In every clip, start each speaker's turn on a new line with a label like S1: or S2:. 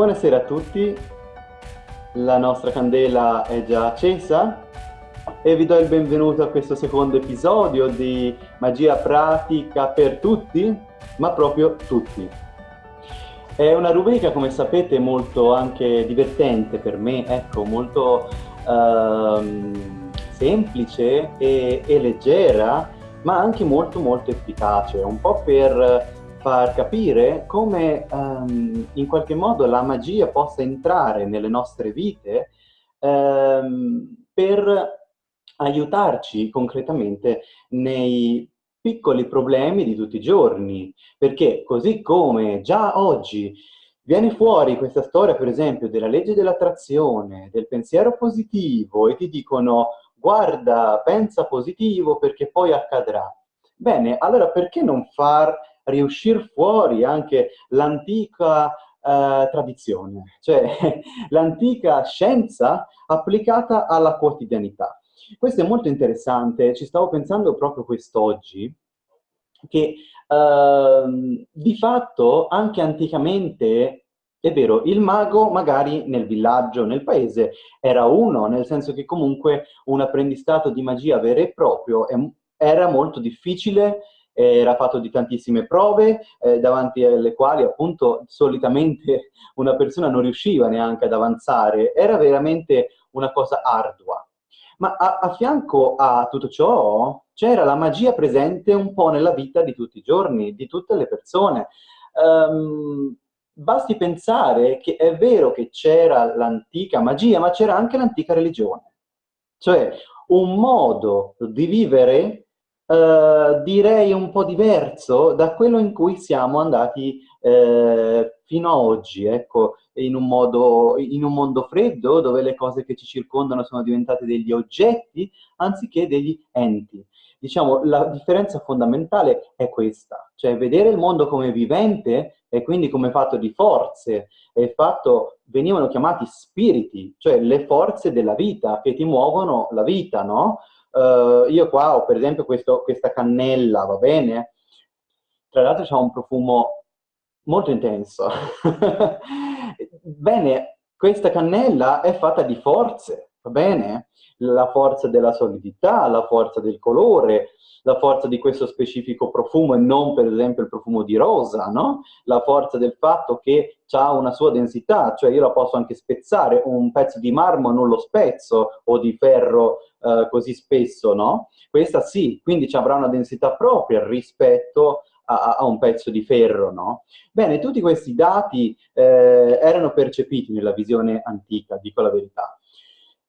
S1: Buonasera a tutti, la nostra candela è già accesa e vi do il benvenuto a questo secondo episodio di Magia Pratica per tutti, ma proprio tutti. È una rubrica, come sapete, molto anche divertente per me, ecco, molto ehm, semplice e, e leggera, ma anche molto molto efficace, un po' per far capire come um, in qualche modo la magia possa entrare nelle nostre vite um, per aiutarci concretamente nei piccoli problemi di tutti i giorni, perché così come già oggi viene fuori questa storia, per esempio, della legge dell'attrazione, del pensiero positivo e ti dicono guarda, pensa positivo perché poi accadrà. Bene, allora perché non far riuscire fuori anche l'antica eh, tradizione, cioè l'antica scienza applicata alla quotidianità. Questo è molto interessante, ci stavo pensando proprio quest'oggi, che eh, di fatto anche anticamente è vero, il mago magari nel villaggio, nel paese, era uno, nel senso che comunque un apprendistato di magia vero e proprio era molto difficile era fatto di tantissime prove eh, davanti alle quali appunto solitamente una persona non riusciva neanche ad avanzare, era veramente una cosa ardua. Ma a, a fianco a tutto ciò c'era la magia presente un po' nella vita di tutti i giorni, di tutte le persone. Um, basti pensare che è vero che c'era l'antica magia, ma c'era anche l'antica religione. Cioè un modo di vivere eh, direi un po' diverso da quello in cui siamo andati eh, fino ad oggi, ecco, in un, modo, in un mondo freddo dove le cose che ci circondano sono diventate degli oggetti anziché degli enti. Diciamo, la differenza fondamentale è questa, cioè vedere il mondo come vivente e quindi come fatto di forze, e fatto, venivano chiamati spiriti, cioè le forze della vita che ti muovono la vita, no? Uh, io qua ho per esempio questo, questa cannella, va bene? Tra l'altro c'ha un profumo molto intenso. bene, questa cannella è fatta di forze, va bene? La forza della solidità, la forza del colore, la forza di questo specifico profumo e non per esempio il profumo di rosa, no? La forza del fatto che ha una sua densità, cioè io la posso anche spezzare, un pezzo di marmo non lo spezzo o di ferro eh, così spesso, no? Questa sì, quindi ci avrà una densità propria rispetto a, un pezzo di ferro, no? Bene, tutti questi dati eh, erano percepiti nella visione antica, dico la verità.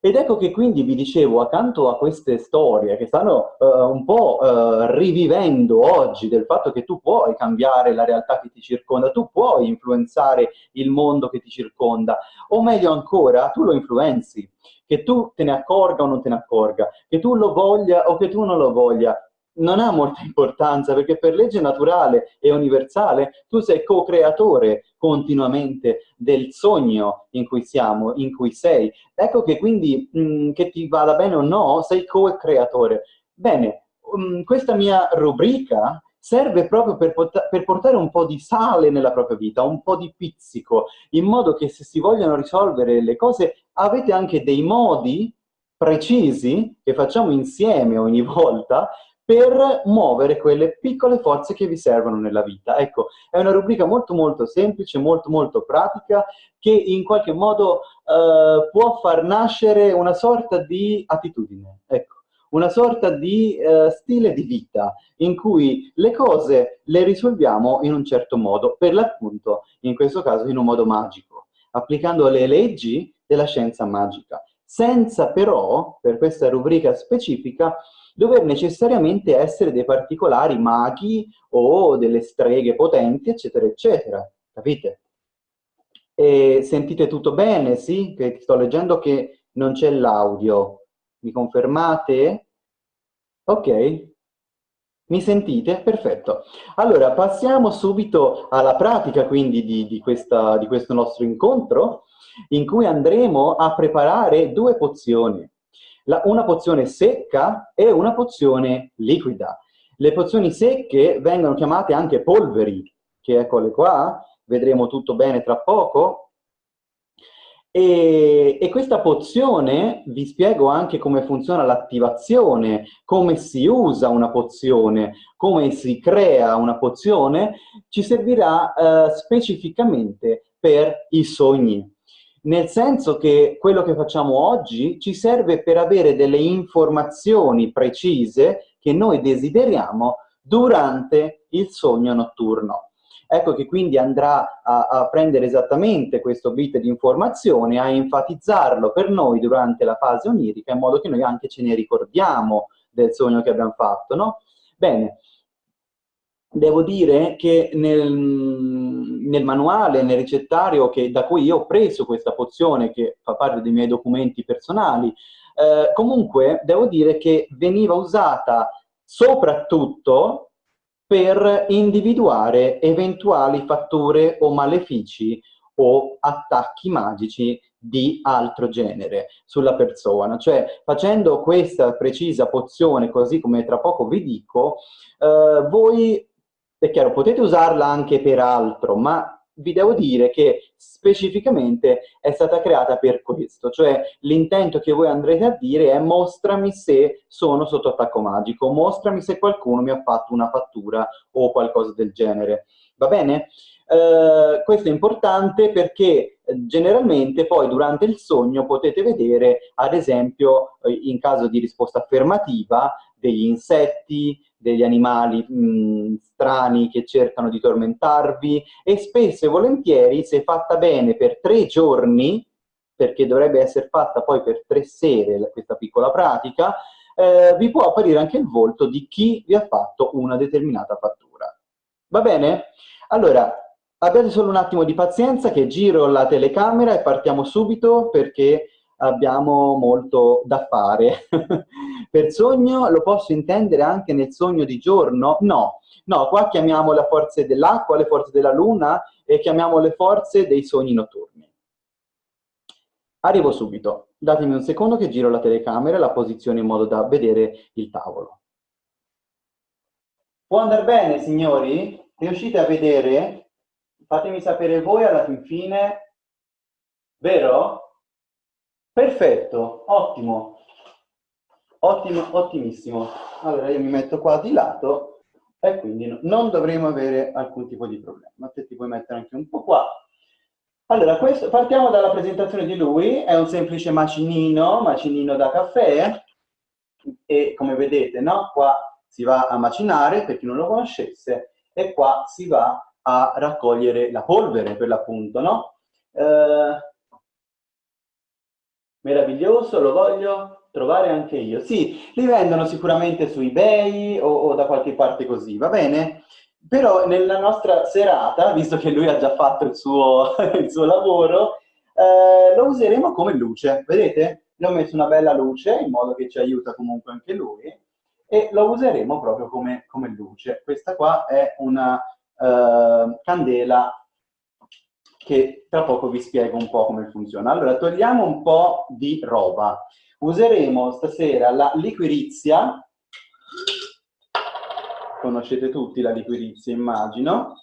S1: Ed ecco che quindi vi dicevo, accanto a queste storie che stanno uh, un po' uh, rivivendo oggi del fatto che tu puoi cambiare la realtà che ti circonda, tu puoi influenzare il mondo che ti circonda, o meglio ancora, tu lo influenzi, che tu te ne accorga o non te ne accorga, che tu lo voglia o che tu non lo voglia, non ha molta importanza perché per legge naturale e universale tu sei co-creatore continuamente del sogno in cui siamo, in cui sei. Ecco che quindi mh, mm, che ti vada bene o no, sei co-creatore. Bene, um, questa mia rubrica serve proprio per, per, portare un po' di sale nella propria vita, un po' di pizzico, in modo che se si vogliono risolvere le cose avete anche dei modi precisi che facciamo insieme ogni volta per muovere quelle piccole forze che vi servono nella vita. Ecco, è una rubrica molto molto semplice, molto molto pratica, che in qualche modo eh, può far nascere una sorta di attitudine, ecco, una sorta di eh, stile di vita, in cui le cose le risolviamo in un certo modo, per l'appunto, in questo caso in un modo magico, applicando le leggi della scienza magica, senza però, per questa rubrica specifica, dover necessariamente essere dei particolari maghi o delle streghe potenti, eccetera, eccetera. Capite? E sentite tutto bene, sì? Che sto leggendo che non c'è l'audio. Mi confermate? Ok. Mi sentite? Perfetto. Allora, passiamo subito alla pratica, quindi, di, di, questa, di questo nostro incontro, in cui andremo a preparare due pozioni la, una pozione secca e una pozione liquida. Le pozioni secche vengono chiamate anche polveri, che eccole qua, vedremo tutto bene tra poco. E, e, questa pozione, vi spiego anche come funziona l'attivazione, come si usa una pozione, come si crea una pozione, ci servirà eh, specificamente per i sogni. Nel senso che quello che facciamo oggi ci serve per avere delle informazioni precise che noi desideriamo durante il sogno notturno. Ecco che quindi andrà a, a, prendere esattamente questo bit di informazione, a enfatizzarlo per noi durante la fase onirica, in modo che noi anche ce ne ricordiamo del sogno che abbiamo fatto, no? Bene, devo dire che nel, nel manuale, nel ricettario che, da cui io ho preso questa pozione, che fa parte dei miei documenti personali, eh, comunque devo dire che veniva usata soprattutto per individuare eventuali fatture o malefici o attacchi magici di altro genere sulla persona. Cioè, facendo questa precisa pozione, così come tra poco vi dico, eh, voi, è chiaro, potete usarla anche per altro, ma vi devo dire che specificamente è stata creata per questo, cioè l'intento che voi andrete a dire è mostrami se sono sotto attacco magico, mostrami se qualcuno mi ha fatto una fattura o qualcosa del genere. Va bene? Uh, questo è importante perché eh, generalmente poi durante il sogno potete vedere, ad esempio, eh, in caso di risposta affermativa, degli insetti, degli animali mh, strani che cercano di tormentarvi e spesso e volentieri, se fatta bene per tre giorni, perché dovrebbe essere fatta poi per tre sere questa piccola pratica, eh, vi può apparire anche il volto di chi vi ha fatto una determinata fattura. Va bene? Allora, abbiate solo un attimo di pazienza che giro la telecamera e partiamo subito perché abbiamo molto da fare. per sogno lo posso intendere anche nel sogno di giorno? No, no, qua chiamiamo le forze dell'acqua, le forze della luna e chiamiamo le forze dei sogni notturni. Arrivo subito, datemi un secondo che giro la telecamera e la posiziono in modo da vedere il tavolo. Può andare bene, signori? Riuscite a vedere? Fatemi sapere voi alla fin fine. Vero? Perfetto, ottimo. Ottimo, ottimissimo. Allora io mi metto qua di lato e quindi non dovremo avere alcun tipo di problema. Te ti puoi mettere anche un po' qua. Allora, questo, partiamo dalla presentazione di lui. È un semplice macinino, macinino da caffè. E come vedete, no? Qua si va a macinare, per chi non lo conoscesse, e qua si va a raccogliere la polvere, per l'appunto, no? Eh, meraviglioso, lo voglio trovare anche io. Sì, li vendono sicuramente su eBay o, o da qualche parte così, va bene? Però nella nostra serata, visto che lui ha già fatto il suo, il suo lavoro, eh, lo useremo come luce, vedete? Gli ho messo una bella luce in modo che ci aiuta comunque anche lui e lo useremo proprio come, come luce. Questa qua è una eh, candela che tra poco vi spiego un po' come funziona. Allora, togliamo un po' di roba. Useremo stasera la liquirizia, conoscete tutti la liquirizia immagino,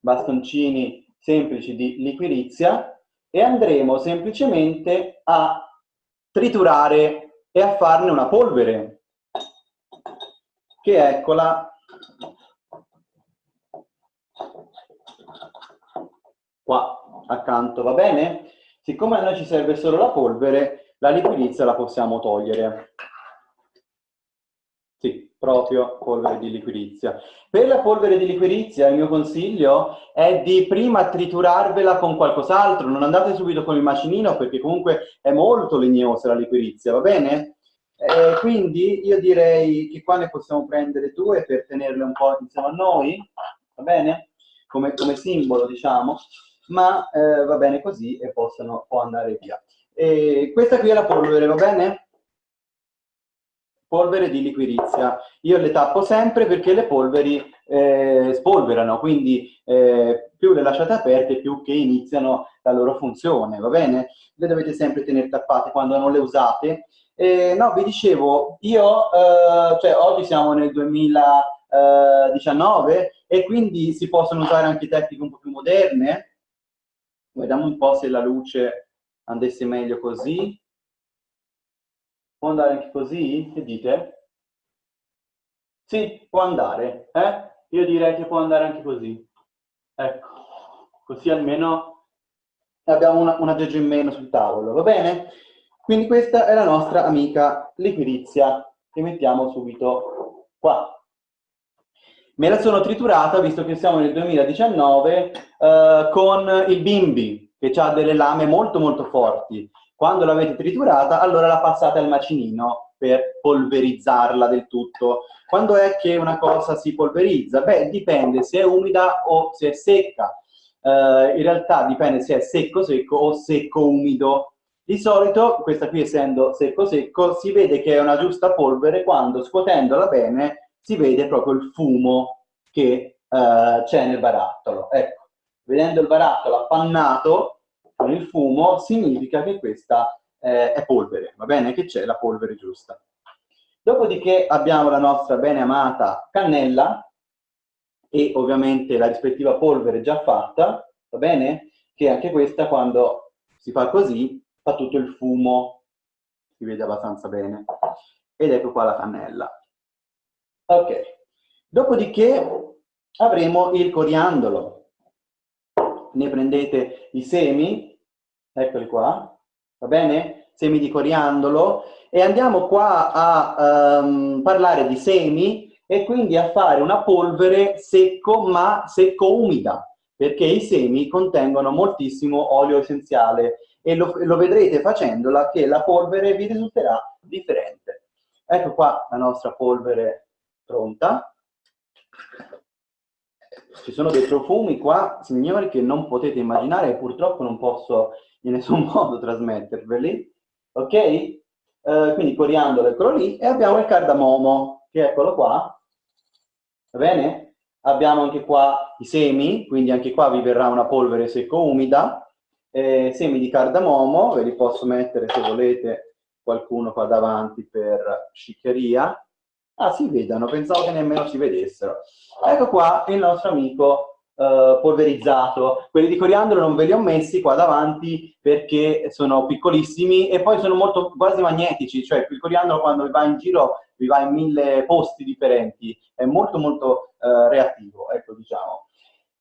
S1: bastoncini semplici di liquirizia, e andremo semplicemente a triturare e a farne una polvere, che eccola qua accanto, va bene? Siccome a noi ci serve solo la polvere, la liquidizia la possiamo togliere. Sì, proprio polvere di liquirizia. Per la polvere di liquirizia il mio consiglio è di prima triturarvela con qualcos'altro, non andate subito con il macinino perché comunque è molto legnosa la liquirizia, va bene? Eh, quindi io direi che qua ne possiamo prendere due per tenerle un po' insieme a noi, va bene? Come, come simbolo, diciamo ma eh, va bene così e possono, può andare via. E questa qui è la polvere, va bene? Polvere di liquirizia. Io le tappo sempre perché le polveri eh, spolverano, quindi eh, più le lasciate aperte più che iniziano la loro funzione, va bene? Le dovete sempre tenere tappate quando non le usate. Eh, no, vi dicevo, io, eh, cioè oggi siamo nel 2019 e quindi si possono usare anche tecniche un po' più moderne, Vediamo un po' se la luce andasse meglio così. Può andare anche così? Che dite? Sì, può andare. Eh? Io direi che può andare anche così. Ecco, così almeno abbiamo una, un aggeggio in meno sul tavolo, va bene? Quindi questa è la nostra amica liquirizia, che mettiamo subito qua. Me la sono triturata, visto che siamo nel 2019, eh, con il bimbi, che ha delle lame molto molto forti. Quando l'avete triturata, allora la passate al macinino per polverizzarla del tutto. Quando è che una cosa si polverizza? Beh, dipende se è umida o se è secca. Uh, in realtà dipende se è secco-secco o secco-umido. Di solito, questa qui essendo secco-secco, si vede che è una giusta polvere quando scuotendola bene si vede proprio il fumo che uh, c'è nel barattolo. Ecco, vedendo il barattolo appannato, con il fumo significa che questa eh, è polvere, va bene? Che c'è la polvere giusta. Dopodiché abbiamo la nostra bene amata cannella e ovviamente la rispettiva polvere già fatta, va bene? Che anche questa quando si fa così fa tutto il fumo, si vede abbastanza bene. Ed ecco qua la cannella. Ok, dopodiché avremo il coriandolo. Ne prendete i semi, eccoli qua, va bene? Semi di coriandolo, e andiamo qua a um, parlare di semi e quindi a fare una polvere secco ma secco-umida, perché i semi contengono moltissimo olio essenziale e lo, lo vedrete facendola che la polvere vi risulterà differente. Ecco qua la nostra polvere pronta. Ci sono dei profumi qua, signori, che non potete immaginare e purtroppo non posso in nessun modo trasmetterveli, ok? Uh, quindi coriandolo eccolo lì, e abbiamo il cardamomo, che eccolo qua, va bene? Abbiamo anche qua i semi, quindi anche qua vi verrà una polvere secco-umida, eh, semi di cardamomo, ve li posso mettere se volete qualcuno qua davanti per sciccheria. Ah, si vedono, pensavo che nemmeno si vedessero. Ecco qua il nostro amico eh, polverizzato. Quelli di coriandolo non ve li ho messi qua davanti perché sono piccolissimi e poi sono molto quasi magnetici, cioè il coriandolo quando va in giro vi va in mille posti differenti, è molto molto uh, reattivo, ecco diciamo.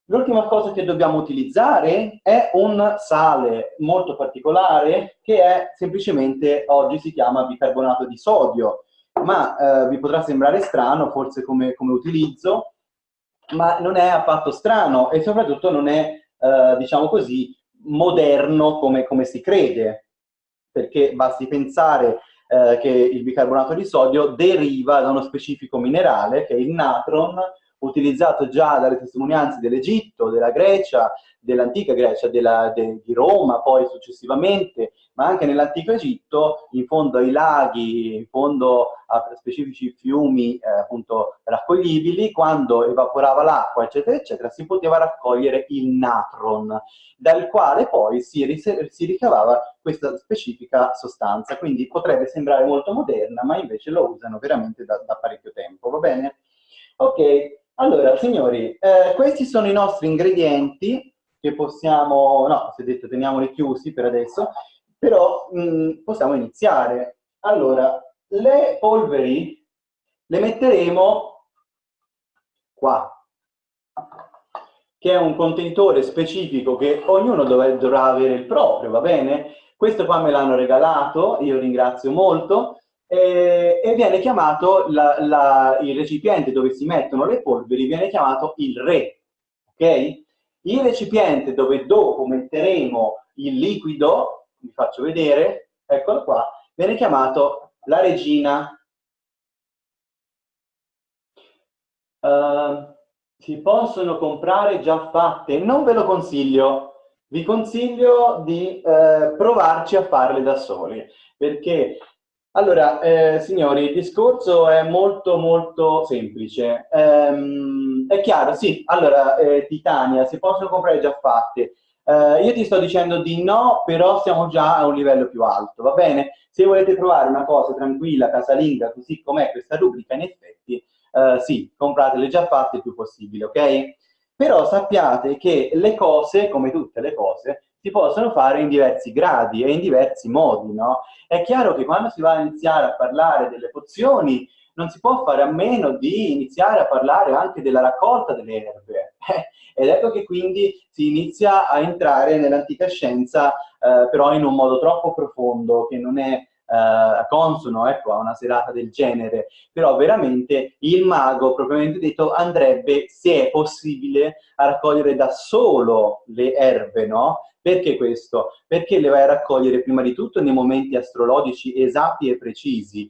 S1: L'ultima cosa che dobbiamo utilizzare è un sale molto particolare che è semplicemente, oggi si chiama bicarbonato di sodio, ma eh, vi potrà sembrare strano forse come, come utilizzo, ma non è affatto strano e soprattutto non è, eh, diciamo così, moderno come, come, si crede, perché basti pensare eh, che il bicarbonato di sodio deriva da uno specifico minerale, che è il natron, utilizzato già dalle testimonianze dell'Egitto, della Grecia, dell'antica Grecia, della, de, di Roma, poi successivamente, ma anche nell'antico Egitto, in fondo ai laghi, in fondo a specifici fiumi eh, appunto raccoglibili, quando evaporava l'acqua, eccetera, eccetera, si poteva raccogliere il natron, dal quale poi si, si ricavava questa specifica sostanza. Quindi potrebbe sembrare molto moderna, ma invece lo usano veramente da, da parecchio tempo, va bene? Ok, allora, signori, eh, questi sono i nostri ingredienti che possiamo, no, se detto teniamoli chiusi per adesso, però mh, mm, possiamo iniziare. Allora, le polveri le metteremo qua, che è un contenitore specifico che ognuno dovrà avere il proprio, va bene? Questo qua me l'hanno regalato, io ringrazio molto, eh, e viene chiamato la, la, il recipiente dove si mettono le polveri viene chiamato il re, ok? Il recipiente dove dopo metteremo il liquido, vi faccio vedere, eccolo qua, viene chiamato la regina. Uh, si possono comprare già fatte, non ve lo consiglio, vi consiglio di uh, provarci a farle da soli, perché allora, eh, signori, il discorso è molto molto semplice. Ehm, è chiaro, sì, allora, eh, Titania, si possono comprare già fatte. Eh, io ti sto dicendo di no, però siamo già a un livello più alto, va bene? Se volete provare una cosa tranquilla, casalinga, così com'è questa rubrica, in effetti, eh, sì, compratele già fatte il più possibile, ok? Però sappiate che le cose, come tutte le cose, si possono fare in diversi gradi e in diversi modi, no? È chiaro che quando si va a iniziare a parlare delle pozioni, non si può fare a meno di iniziare a parlare anche della raccolta delle erbe. Ed ecco che quindi si inizia a entrare nell'antica scienza, eh, però in un modo troppo profondo, che non è eh, consono ecco, a una serata del genere, però veramente il mago, propriamente detto, andrebbe, se è possibile, a raccogliere da solo le erbe, no? Perché questo? Perché le vai a raccogliere prima di tutto nei momenti astrologici esatti e precisi,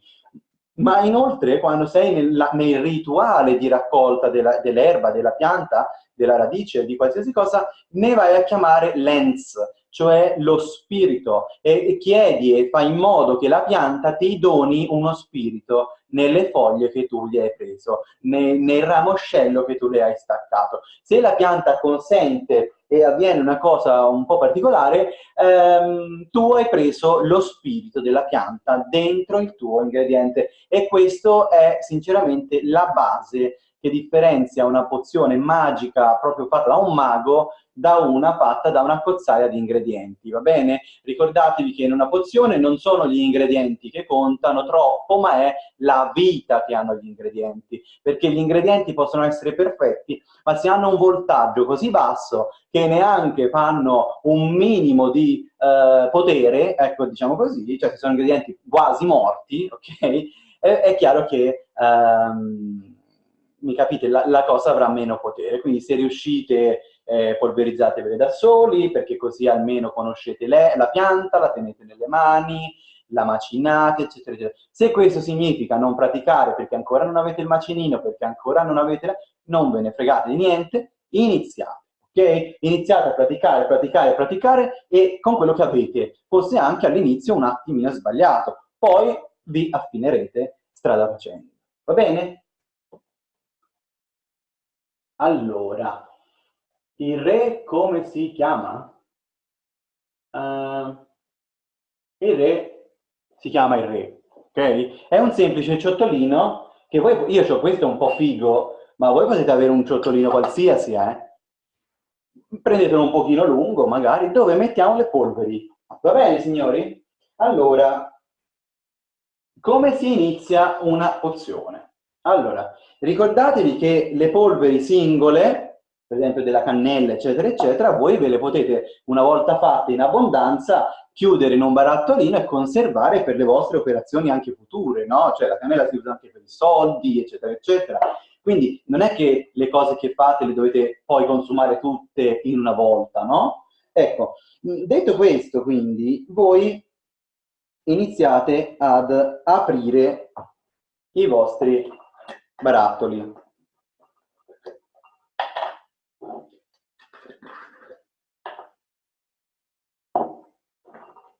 S1: ma inoltre quando sei nel, nel rituale di raccolta dell'erba, della pianta, della radice, di qualsiasi cosa, ne vai a chiamare lens, cioè lo spirito, e chiedi e fai in modo che la pianta ti doni uno spirito nelle foglie che tu gli hai preso, nel, nel ramoscello che tu le hai staccato. Se la pianta consente e avviene una cosa un po' particolare, ehm, tu hai preso lo spirito della pianta dentro il tuo ingrediente e questo è sinceramente la base che differenzia una pozione magica proprio fatta da un mago da una fatta da una cozzaia di ingredienti, va bene? Ricordatevi che in una pozione non sono gli ingredienti che contano troppo, ma è la vita che hanno gli ingredienti, perché gli ingredienti possono essere perfetti, ma se hanno un voltaggio così basso che neanche fanno un minimo di eh, potere, ecco, diciamo così, cioè se sono ingredienti quasi morti, ok? È, è chiaro che... Ehm, mi capite, la, la, cosa avrà meno potere. Quindi se riuscite eh, polverizzatevele da soli, perché così almeno conoscete le, la pianta, la tenete nelle mani, la macinate, eccetera, eccetera. Se questo significa non praticare perché ancora non avete il macinino, perché ancora non avete... La... non ve ne fregate di niente, iniziate. ok? Iniziate a praticare, praticare, praticare e con quello che avete, forse anche all'inizio un attimino sbagliato, poi vi affinerete strada facendo. Va bene? Allora, il re come si chiama? Uh, il re si chiama il re, ok? È un semplice ciottolino che voi, io ho questo un po' figo, ma voi potete avere un ciottolino qualsiasi, eh? Prendetelo un pochino lungo, magari, dove mettiamo le polveri. Va bene, signori? Allora, come si inizia una pozione? Allora, ricordatevi che le polveri singole, per esempio della cannella, eccetera, eccetera, voi ve le potete, una volta fatte in abbondanza, chiudere in un barattolino e conservare per le vostre operazioni anche future, no? Cioè la cannella si usa anche per i soldi, eccetera, eccetera. Quindi non è che le cose che fate le dovete poi consumare tutte in una volta, no? Ecco, detto questo, quindi, voi iniziate ad aprire i vostri barattoli.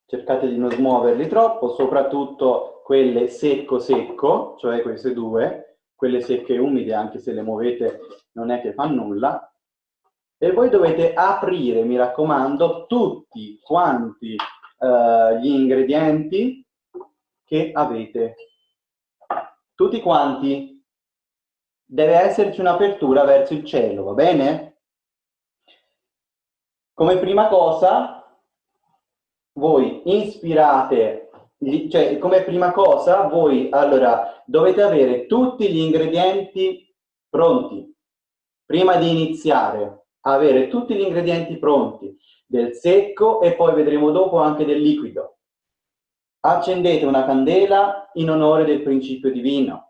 S1: Cercate di non smuoverli troppo, soprattutto quelle secco-secco, cioè queste due, quelle secche e umide, anche se le muovete non è che fa nulla. E voi dovete aprire, mi raccomando, tutti quanti uh, gli ingredienti che avete. Tutti quanti deve esserci un'apertura verso il cielo, va bene? Come prima cosa, voi ispirate, cioè come prima cosa, voi allora dovete avere tutti gli ingredienti pronti. Prima di iniziare, avere tutti gli ingredienti pronti del secco e poi vedremo dopo anche del liquido. Accendete una candela in onore del principio divino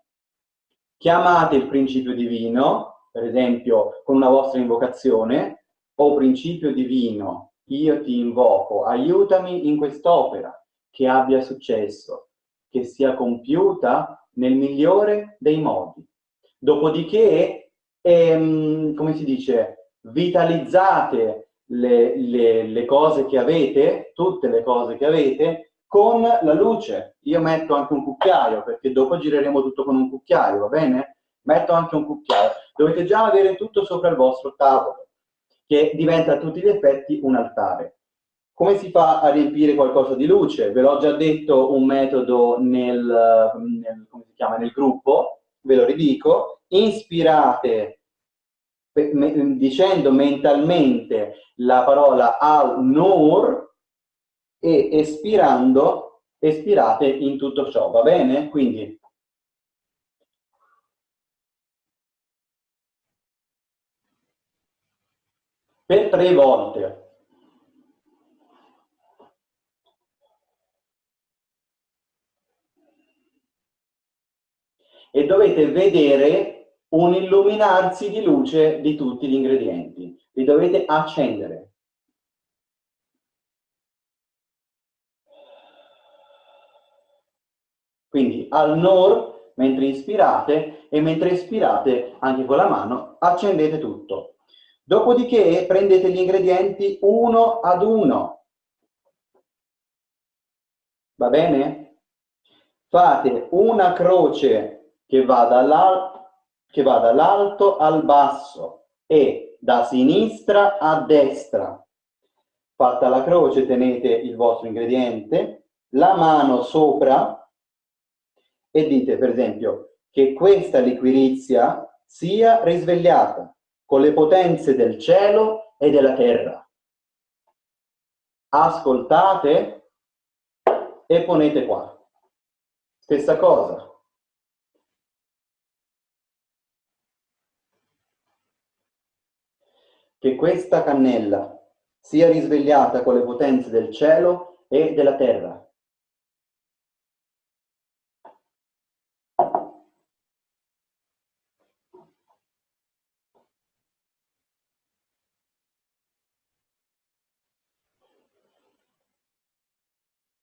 S1: chiamate il principio divino, per esempio con una vostra invocazione, o principio divino, io ti invoco, aiutami in quest'opera, che abbia successo, che sia compiuta nel migliore dei modi. Dopodiché, ehm, come si dice, vitalizzate le, le, le cose che avete, tutte le cose che avete, con la luce. Io metto anche un cucchiaio, perché dopo gireremo tutto con un cucchiaio, va bene? Metto anche un cucchiaio. Dovete già avere tutto sopra il vostro tavolo, che diventa a tutti gli effetti un altare. Come si fa a riempire qualcosa di luce? Ve l'ho già detto un metodo nel, nel, chiama, nel gruppo, ve lo ridico. Inspirate dicendo mentalmente la parola al-nur e espirando, espirate in tutto ciò, va bene? Quindi per tre volte. E dovete vedere un illuminarsi di luce di tutti gli ingredienti. Li dovete accendere. Al nor, mentre ispirate, e mentre espirate anche con la mano, accendete tutto. Dopodiché prendete gli ingredienti uno ad uno. Va bene? Fate una croce che va dall'alto al basso e da sinistra a destra. Fatta la croce tenete il vostro ingrediente, la mano sopra e dite per esempio che questa liquirizia sia risvegliata con le potenze del cielo e della terra. Ascoltate e ponete qua. Stessa cosa, che questa cannella sia risvegliata con le potenze del cielo e della terra.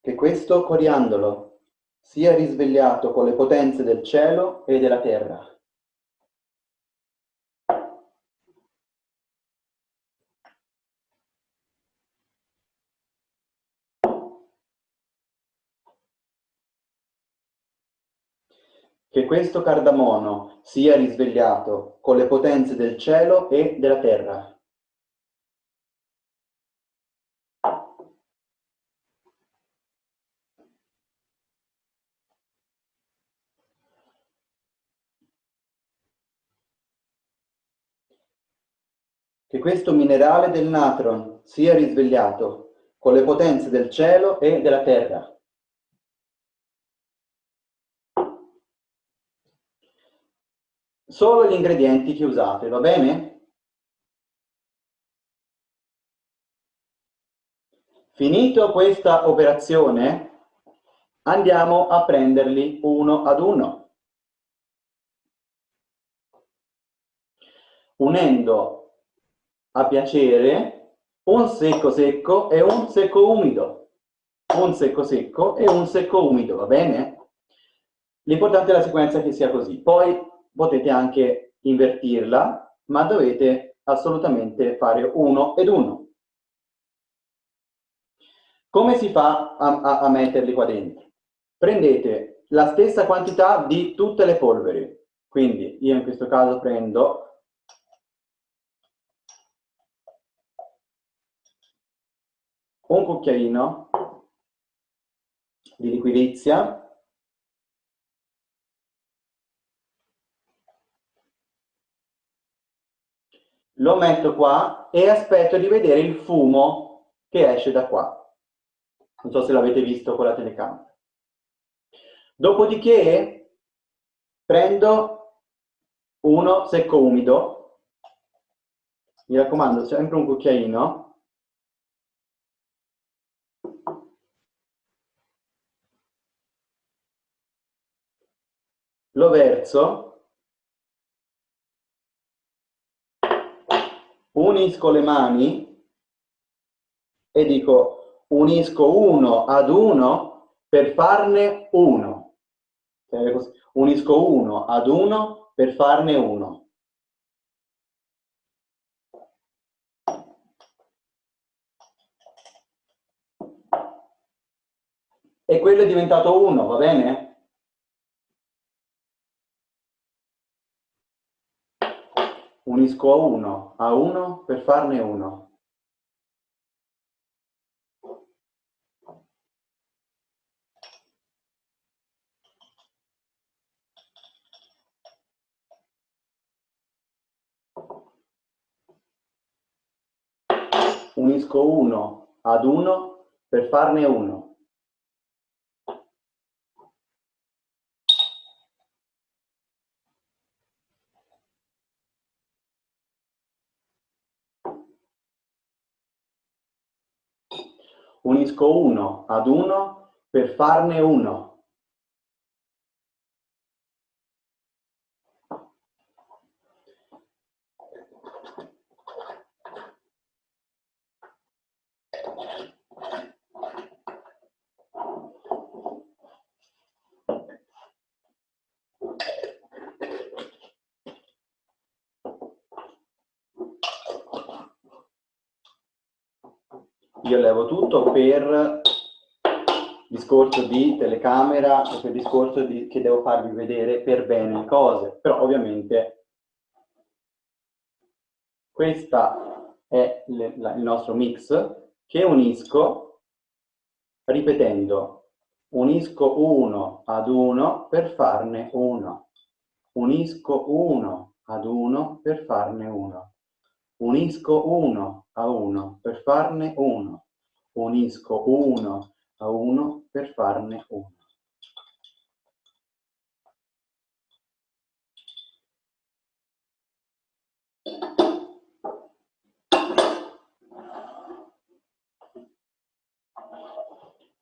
S1: Che questo coriandolo sia risvegliato con le potenze del cielo e della terra. che questo cardamono sia risvegliato con le potenze del cielo e della terra. Che questo minerale del natron sia risvegliato con le potenze del cielo e della terra. solo gli ingredienti che usate, va bene? Finito questa operazione, andiamo a prenderli uno ad uno. Unendo a piacere un secco secco e un secco umido. Un secco secco e un secco umido, va bene? L'importante è la sequenza che sia così. Poi potete anche invertirla, ma dovete assolutamente fare uno ed uno. Come si fa a, a, a metterli qua dentro? Prendete la stessa quantità di tutte le polveri, quindi io in questo caso prendo un cucchiaino di liquidizia lo metto qua e aspetto di vedere il fumo che esce da qua. Non so se l'avete visto con la telecamera. Dopodiché prendo uno secco umido, mi raccomando sempre un cucchiaino, lo verso unisco le mani e dico unisco uno ad uno per farne uno. Unisco uno ad uno per farne uno. E quello è diventato uno, va bene? unisco a uno, a 1 per farne uno. unisco uno ad uno per farne uno. Unisco uno ad uno per farne uno. Levo tutto per discorso di telecamera e per discorso di, che devo farvi vedere per bene le cose, però ovviamente questo è le, la, il nostro mix che unisco ripetendo. Unisco uno ad uno per farne uno. Unisco uno ad uno per farne uno. Unisco uno a uno per farne uno unisco uno a uno per farne uno.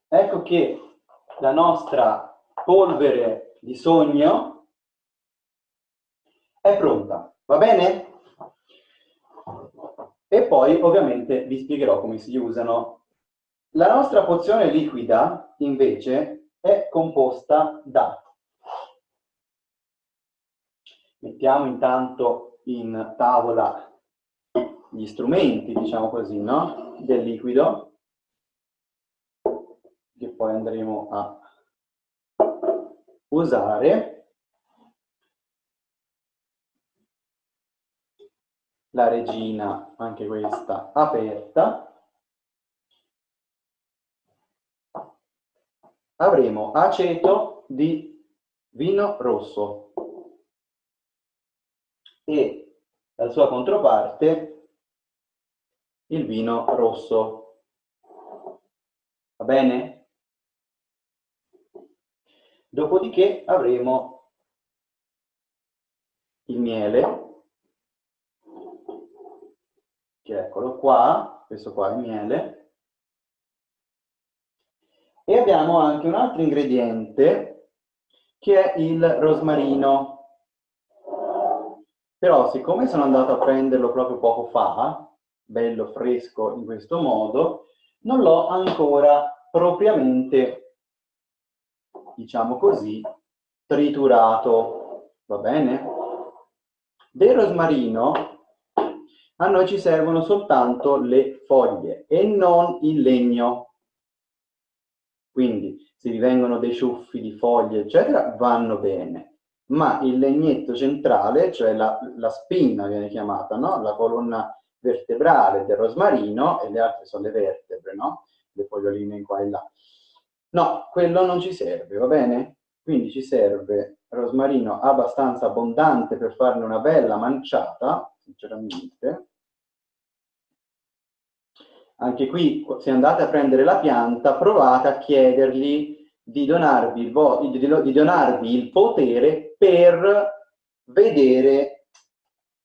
S1: Ecco che la nostra polvere di sogno è pronta, va bene? E poi ovviamente vi spiegherò come si usano la nostra pozione liquida, invece, è composta da... Mettiamo intanto in tavola gli strumenti, diciamo così, no? del liquido, che poi andremo a usare. La regina, anche questa, aperta. Avremo aceto di vino rosso e la sua controparte il vino rosso. Va bene? Dopodiché avremo il miele, che eccolo qua, questo qua è il miele, e abbiamo anche un altro ingrediente che è il rosmarino. Però siccome sono andato a prenderlo proprio poco fa, bello fresco in questo modo, non l'ho ancora propriamente, diciamo così, triturato. Va bene? Del rosmarino a noi ci servono soltanto le foglie e non il legno. Quindi se vi vengono dei ciuffi di foglie, eccetera, vanno bene. Ma il legnetto centrale, cioè la, la spina viene chiamata, no? la colonna vertebrale del rosmarino, e le altre sono le vertebre, no? le foglioline qua e là. No, quello non ci serve, va bene? Quindi ci serve rosmarino abbastanza abbondante per farne una bella manciata, sinceramente, anche qui, se andate a prendere la pianta, provate a chiedergli di donarvi il, di, donarvi il potere per vedere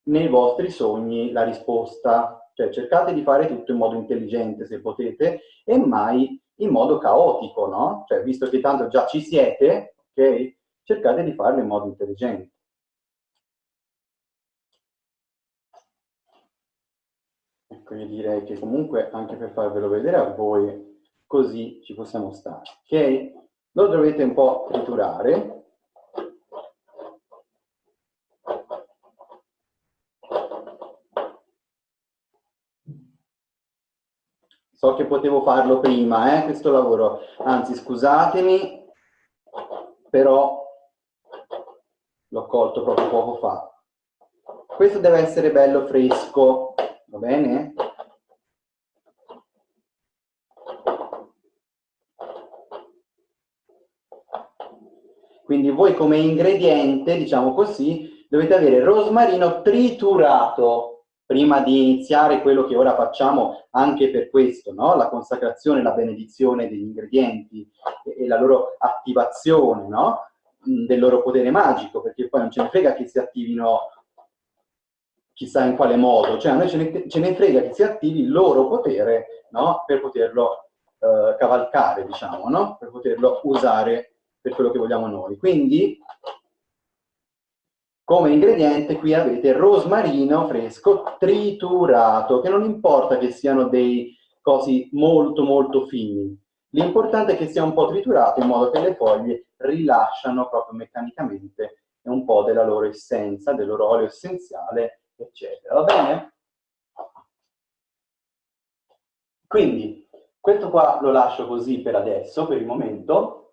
S1: nei vostri sogni la risposta. Cioè cercate di fare tutto in modo intelligente se potete e mai in modo caotico, no? Cioè visto che tanto già ci siete, ok? Cercate di farlo in modo intelligente. Ecco, io direi che comunque anche per farvelo vedere a voi, così ci possiamo stare. Ok? Lo dovete un po' triturare. So che potevo farlo prima, eh, questo lavoro. Anzi, scusatemi, però l'ho colto proprio poco fa. Questo deve essere bello fresco, va bene? Quindi voi come ingrediente, diciamo così, dovete avere rosmarino triturato, prima di iniziare quello che ora facciamo anche per questo, no? la consacrazione, la benedizione degli ingredienti e, e la loro attivazione no? del loro potere magico, perché poi non ce ne frega che si attivino chissà in quale modo, cioè a noi ce ne, ce ne frega che si attivi il loro potere no? per poterlo eh, cavalcare, diciamo, no? per poterlo usare per quello che vogliamo noi. Quindi, come ingrediente qui avete rosmarino fresco triturato, che non importa che siano dei cosi molto molto fini, l'importante è che sia un po' triturato in modo che le foglie rilasciano proprio meccanicamente un po' della loro essenza, del loro olio essenziale, eccetera. Va bene? Quindi, questo qua lo lascio così per adesso, per il momento.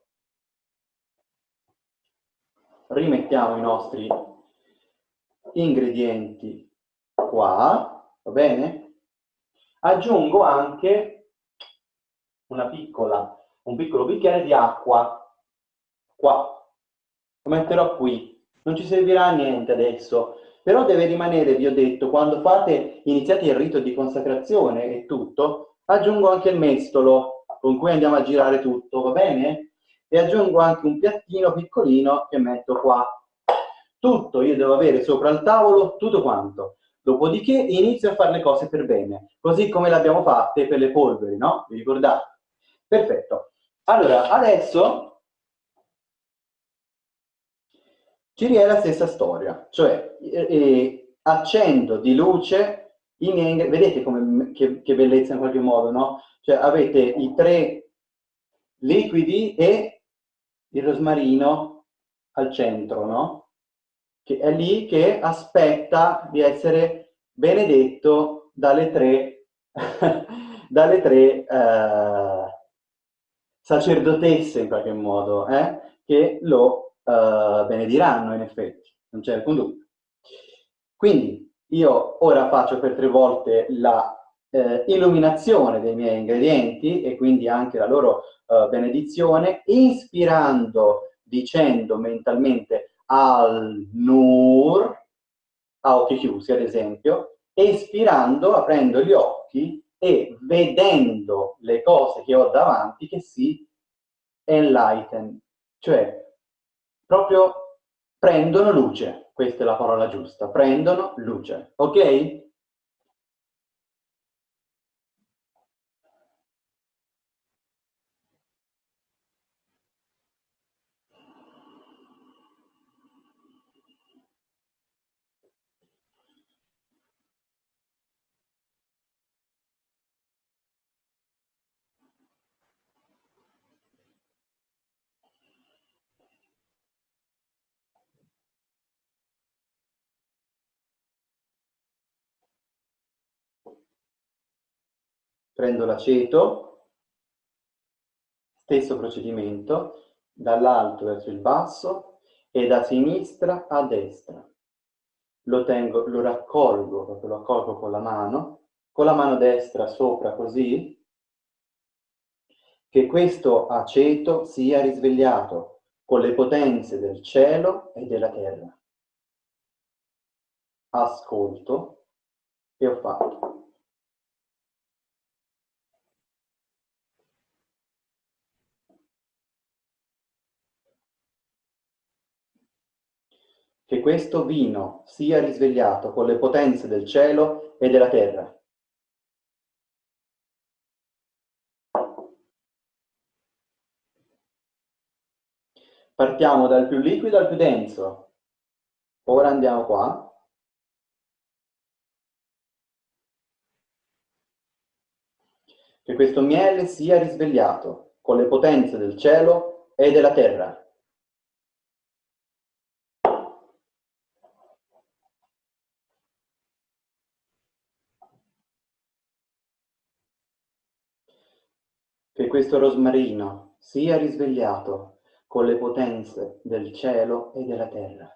S1: Rimettiamo i nostri ingredienti qua, va bene? Aggiungo anche una piccola, un piccolo bicchiere di acqua, qua. Lo metterò qui. Non ci servirà a niente adesso, però deve rimanere, vi ho detto, quando fate, iniziate il rito di consacrazione e tutto, aggiungo anche il mestolo con cui andiamo a girare tutto, va bene? E aggiungo anche un piattino piccolino che metto qua. Tutto io devo avere sopra il tavolo, tutto quanto. Dopodiché inizio a fare le cose per bene, così come le abbiamo fatte per le polveri, no? Vi ricordate? Perfetto. Allora, adesso ci è la stessa storia, cioè eh, eh, accendo di luce i miei, vedete come, che, che, bellezza in qualche modo, no? Cioè avete i tre liquidi e il rosmarino al centro, no? Che è lì che aspetta di essere benedetto dalle tre, dalle tre eh, sacerdotesse in qualche modo, eh? che lo eh, benediranno in effetti, non c'è alcun dubbio. Quindi io ora faccio per tre volte la eh, illuminazione dei miei ingredienti e quindi anche la loro eh, benedizione, ispirando, dicendo mentalmente al-nur, a occhi chiusi ad esempio, espirando, aprendo gli occhi e vedendo le cose che ho davanti che si enlighten, cioè proprio prendono luce. Questa è la parola giusta. Prendono luce. Ok? Prendo l'aceto, stesso procedimento, dall'alto verso il basso e da sinistra a destra. Lo, tengo, lo raccolgo, lo accolgo con la mano, con la mano destra sopra così, che questo aceto sia risvegliato con le potenze del cielo e della terra. Ascolto e ho fatto. Che questo vino sia risvegliato con le potenze del cielo e della terra. Partiamo dal più liquido al più denso. Ora andiamo qua. Che questo miele sia risvegliato con le potenze del cielo e della terra. Che questo rosmarino sia risvegliato con le potenze del cielo e della terra.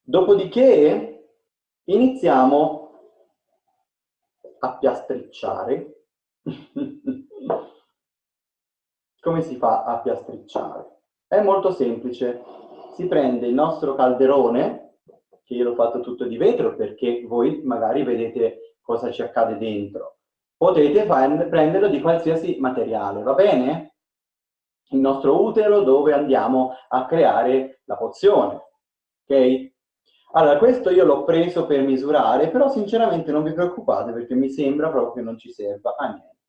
S1: Dopodiché iniziamo a piastricciare come si fa a piastricciare? È molto semplice. Si prende il nostro calderone, che io l'ho fatto tutto di vetro perché voi magari vedete cosa ci accade dentro. Potete prenderlo di qualsiasi materiale, va bene? Il nostro utero dove andiamo a creare la pozione, ok? Allora, questo io l'ho preso per misurare, però sinceramente non vi preoccupate perché mi sembra proprio che non ci serva a niente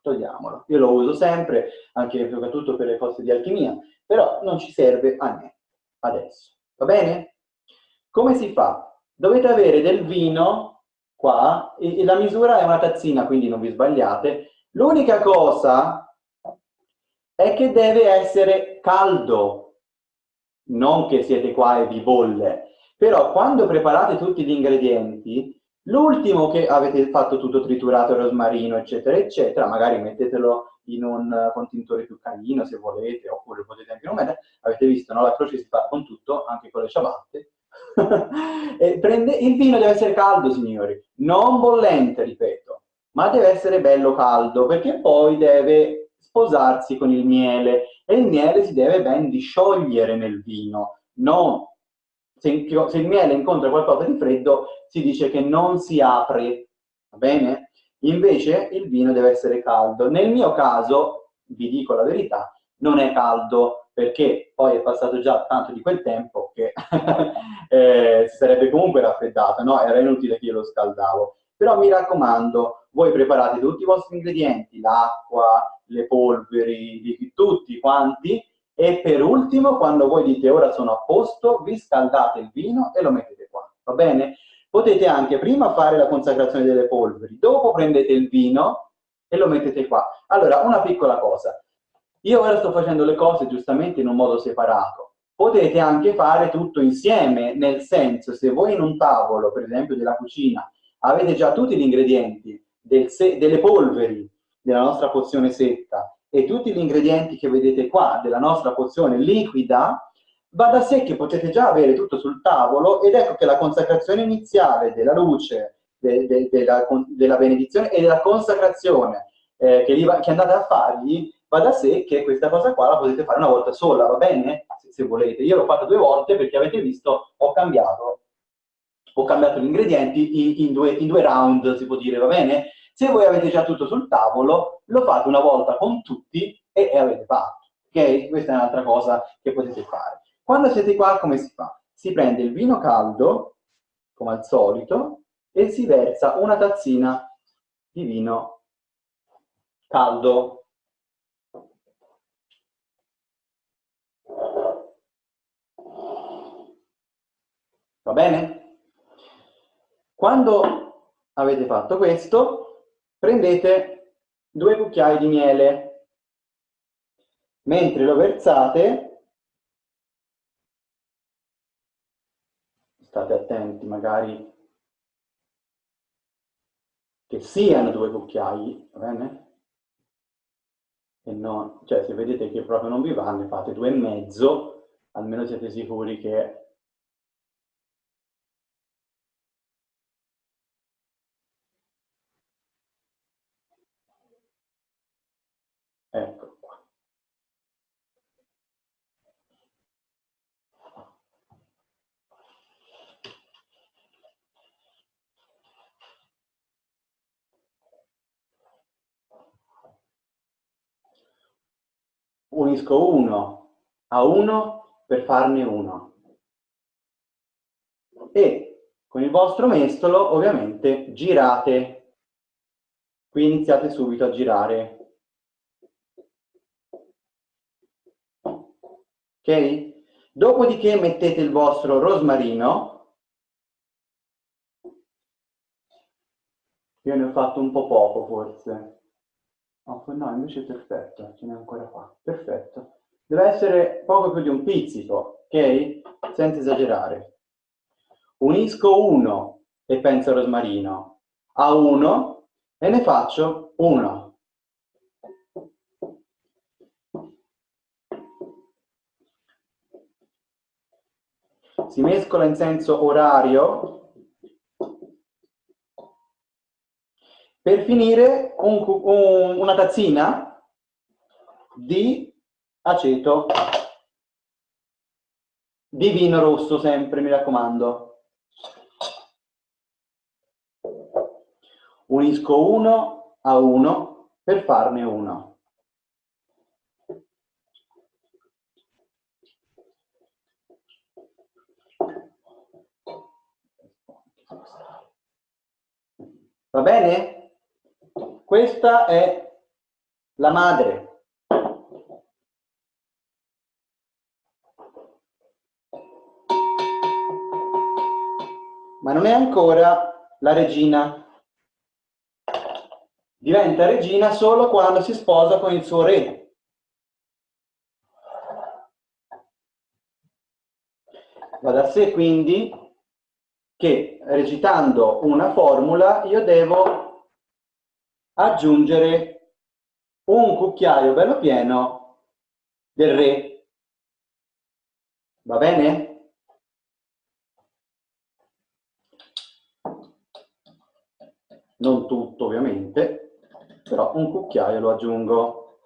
S1: togliamolo. Io lo uso sempre, anche soprattutto per le cose di alchimia, però non ci serve a niente adesso. Va bene? Come si fa? Dovete avere del vino qua, e, e la misura è una tazzina, quindi non vi sbagliate. L'unica cosa è che deve essere caldo, non che siete qua e vi bolle. Però quando preparate tutti gli ingredienti, L'ultimo che avete fatto tutto triturato, rosmarino, eccetera, eccetera, magari mettetelo in un contintore più carino se volete, oppure potete anche non mettere, avete visto, no? la croce si fa con tutto, anche con le ciabatte. prende, il vino deve essere caldo, signori, non bollente, ripeto, ma deve essere bello caldo, perché poi deve sposarsi con il miele, e il miele si deve ben disciogliere nel vino, non se, se, il miele incontra qualcosa di freddo, si dice che non si apre, va bene? Invece il vino deve essere caldo. Nel mio caso, vi dico la verità, non è caldo, perché poi è passato già tanto di quel tempo che eh, si sarebbe comunque raffreddato, no? Era inutile che io lo scaldavo. Però mi raccomando, voi preparate tutti i vostri ingredienti, l'acqua, le polveri, tutti quanti, e per ultimo, quando voi dite ora sono a posto, vi scaldate il vino e lo mettete qua, va bene? Potete anche prima fare la consacrazione delle polveri, dopo prendete il vino e lo mettete qua. Allora, una piccola cosa. Io ora sto facendo le cose giustamente in un modo separato. Potete anche fare tutto insieme, nel senso, se voi in un tavolo, per esempio della cucina, avete già tutti gli ingredienti del delle polveri della nostra pozione secca e tutti gli ingredienti che vedete qua della nostra pozione liquida, va da sé che potete già avere tutto sul tavolo ed ecco che la consacrazione iniziale della luce, de, de, de la, della benedizione e della consacrazione eh, che, va, che, andate a fargli, va da sé che questa cosa qua la potete fare una volta sola, va bene? Se, se volete. Io l'ho fatto due volte perché avete visto, ho cambiato, ho cambiato gli ingredienti in, in, due, in due round, si può dire, va bene? Se voi avete già tutto sul tavolo, lo fate una volta con tutti e, e avete fatto. Ok? Questa è un'altra cosa che potete fare. Quando siete qua, come si fa? Si prende il vino caldo, come al solito, e si versa una tazzina di vino caldo. Va bene? Quando avete fatto questo, prendete due cucchiai di miele, mentre lo versate, state attenti magari che siano due cucchiai, va bene? E non, cioè se vedete che proprio non vi va, ne fate due e mezzo, almeno siete sicuri che Ecco qua. Unisco uno a uno per farne uno. E con il vostro mestolo ovviamente girate. Qui iniziate subito a girare ok? Dopodiché mettete il vostro rosmarino. Io ne ho fatto un po' poco forse. Oh, no, invece è perfetto, ce n'è ancora qua. Perfetto. Deve essere poco più di un pizzico, ok? Senza esagerare. Unisco uno e penso rosmarino a uno e ne faccio uno. si mescola in senso orario per finire un, un, una tazzina di aceto di vino rosso sempre, mi raccomando. Unisco uno a uno per farne uno. Va bene? Questa è la madre. Ma non è ancora la regina. Diventa regina solo quando si sposa con il suo re. Va da sé quindi che recitando una formula io devo aggiungere un cucchiaio bello pieno del re. Va bene? Non tutto ovviamente, però un cucchiaio lo aggiungo.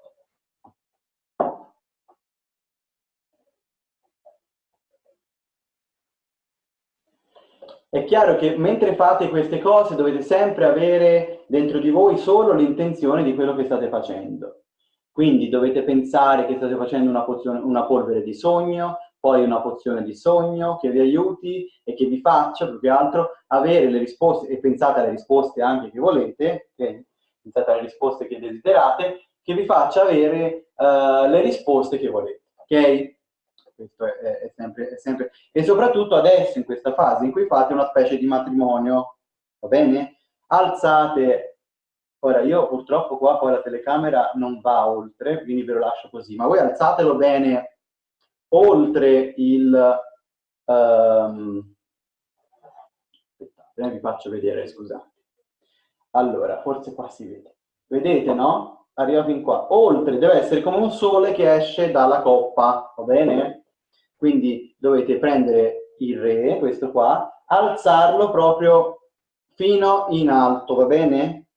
S1: È chiaro che mentre fate queste cose dovete sempre avere dentro di voi solo l'intenzione di quello che state facendo. Quindi dovete pensare che state facendo una, pozione, una polvere di sogno, poi una pozione di sogno che vi aiuti e che vi faccia più che altro avere le risposte, e pensate alle risposte anche che volete, okay? pensate alle risposte che desiderate, che vi faccia avere uh, le risposte che volete. Ok? Questo è, è, sempre, è, sempre, e soprattutto adesso in questa fase in cui fate una specie di matrimonio, va bene? Alzate, ora io purtroppo qua poi la telecamera non va oltre, quindi ve lo lascio così, ma voi alzatelo bene oltre il... Um, aspettate, eh, vi faccio vedere, scusate. Allora, forse qua si vede. Vedete, no? Arriva fin qua. Oltre, deve essere come un sole che esce dalla coppa, va bene? Quindi dovete prendere il re, questo qua, alzarlo proprio fino in alto, va bene?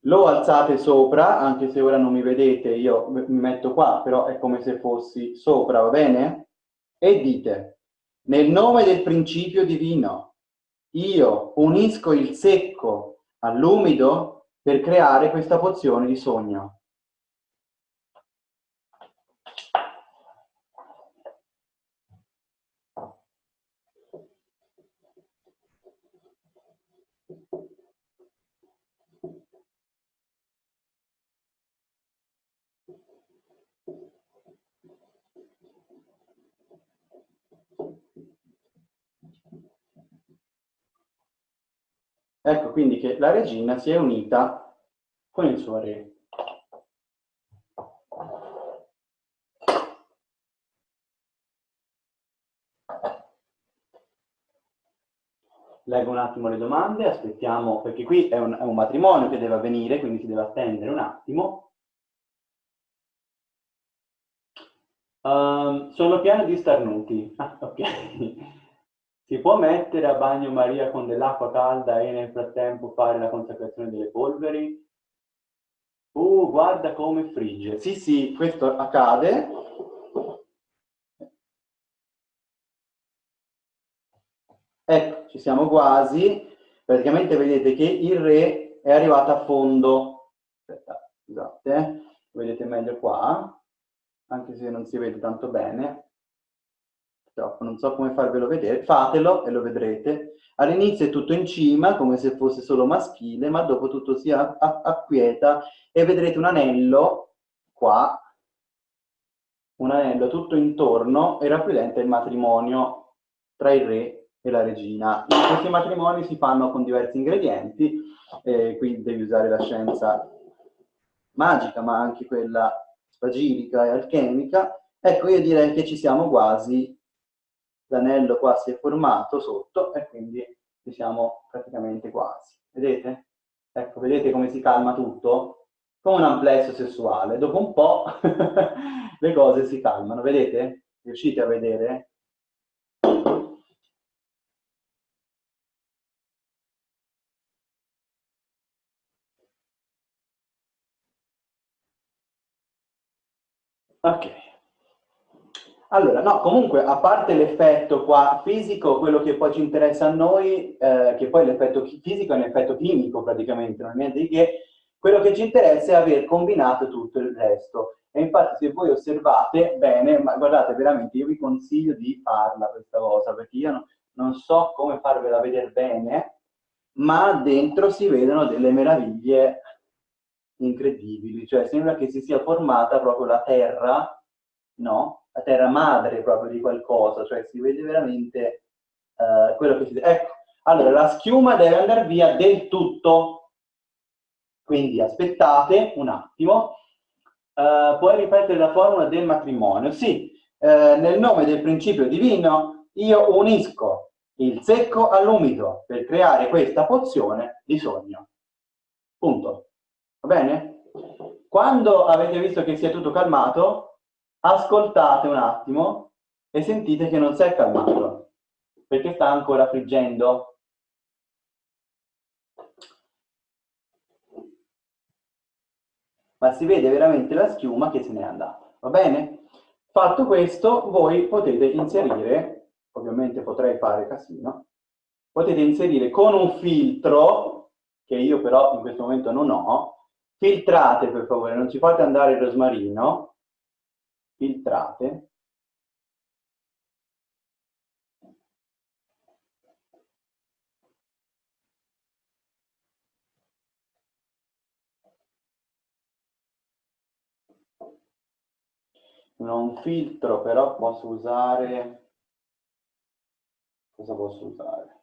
S1: Lo alzate sopra, anche se ora non mi vedete, io mi metto qua, però è come se fossi sopra, va bene? E dite, nel nome del principio divino, io unisco il secco all'umido per creare questa pozione di sogno. Ecco quindi che la regina si è unita con il suo re. Leggo un attimo le domande, aspettiamo, perché qui è un, è un matrimonio che deve avvenire, quindi si deve attendere un attimo. Um, sono pieno di starnuti. Ah, ok. Si può mettere a bagno Maria con dell'acqua calda e nel frattempo fare la consacrazione delle polveri? Uh, guarda come frigge. Sì, sì, questo accade. Ecco, ci siamo quasi. Praticamente vedete che il re è arrivato a fondo. Aspetta, scusate, eh. vedete meglio qua, anche se non si vede tanto bene purtroppo non so come farvelo vedere, fatelo e lo vedrete. All'inizio è tutto in cima, come se fosse solo maschile, ma dopo tutto si acquieta e vedrete un anello qua, un anello tutto intorno e rappresenta il matrimonio tra il re e la regina. In questi matrimoni si fanno con diversi ingredienti, eh, quindi devi usare la scienza magica, ma anche quella spagirica e alchemica. Ecco, io direi che ci siamo quasi l'anello qua si è formato sotto e quindi ci siamo praticamente quasi. Vedete? Ecco, vedete come si calma tutto? Come un amplesso sessuale. Dopo un po' le cose si calmano. Vedete? Riuscite a vedere? Ok. Allora, no, comunque, a parte l'effetto qua fisico, quello che poi ci interessa a noi, eh, che poi l'effetto fisico è un effetto chimico praticamente, non è niente di che, quello che ci interessa è aver combinato tutto il resto. E infatti se voi osservate bene, ma guardate veramente, io vi consiglio di farla questa cosa, perché io no, non so come farvela vedere bene, ma dentro si vedono delle meraviglie incredibili, cioè sembra che si sia formata proprio la terra, no? La terra madre proprio di qualcosa, cioè si vede veramente uh, quello che si... Ecco, allora la schiuma deve andare via del tutto, quindi aspettate un attimo, uh, puoi ripetere la formula del matrimonio? Sì, uh, nel nome del principio divino io unisco il secco all'umido per creare questa pozione di sogno. Punto. Va bene? Quando avete visto che si è tutto calmato, ascoltate un attimo e sentite che non si è calmato, perché sta ancora friggendo. Ma si vede veramente la schiuma che se n'è andata, va bene? Fatto questo, voi potete inserire, ovviamente potrei fare casino, potete inserire con un filtro, che io però in questo momento non ho, filtrate per favore, non ci fate andare il rosmarino, filtrate. Non filtro, però posso usare... Cosa posso usare?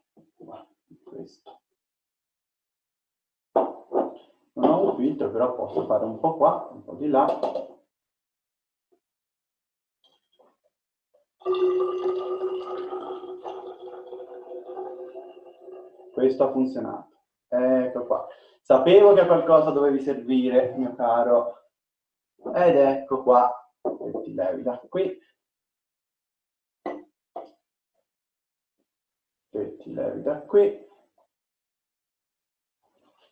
S1: Questo. non ho un filtro però posso fare un po' qua un po' di là questo ha funzionato. Ecco qua. Sapevo che qualcosa dovevi servire mio caro. Ed ecco qua e ti levi da qui. E ti levi da qui.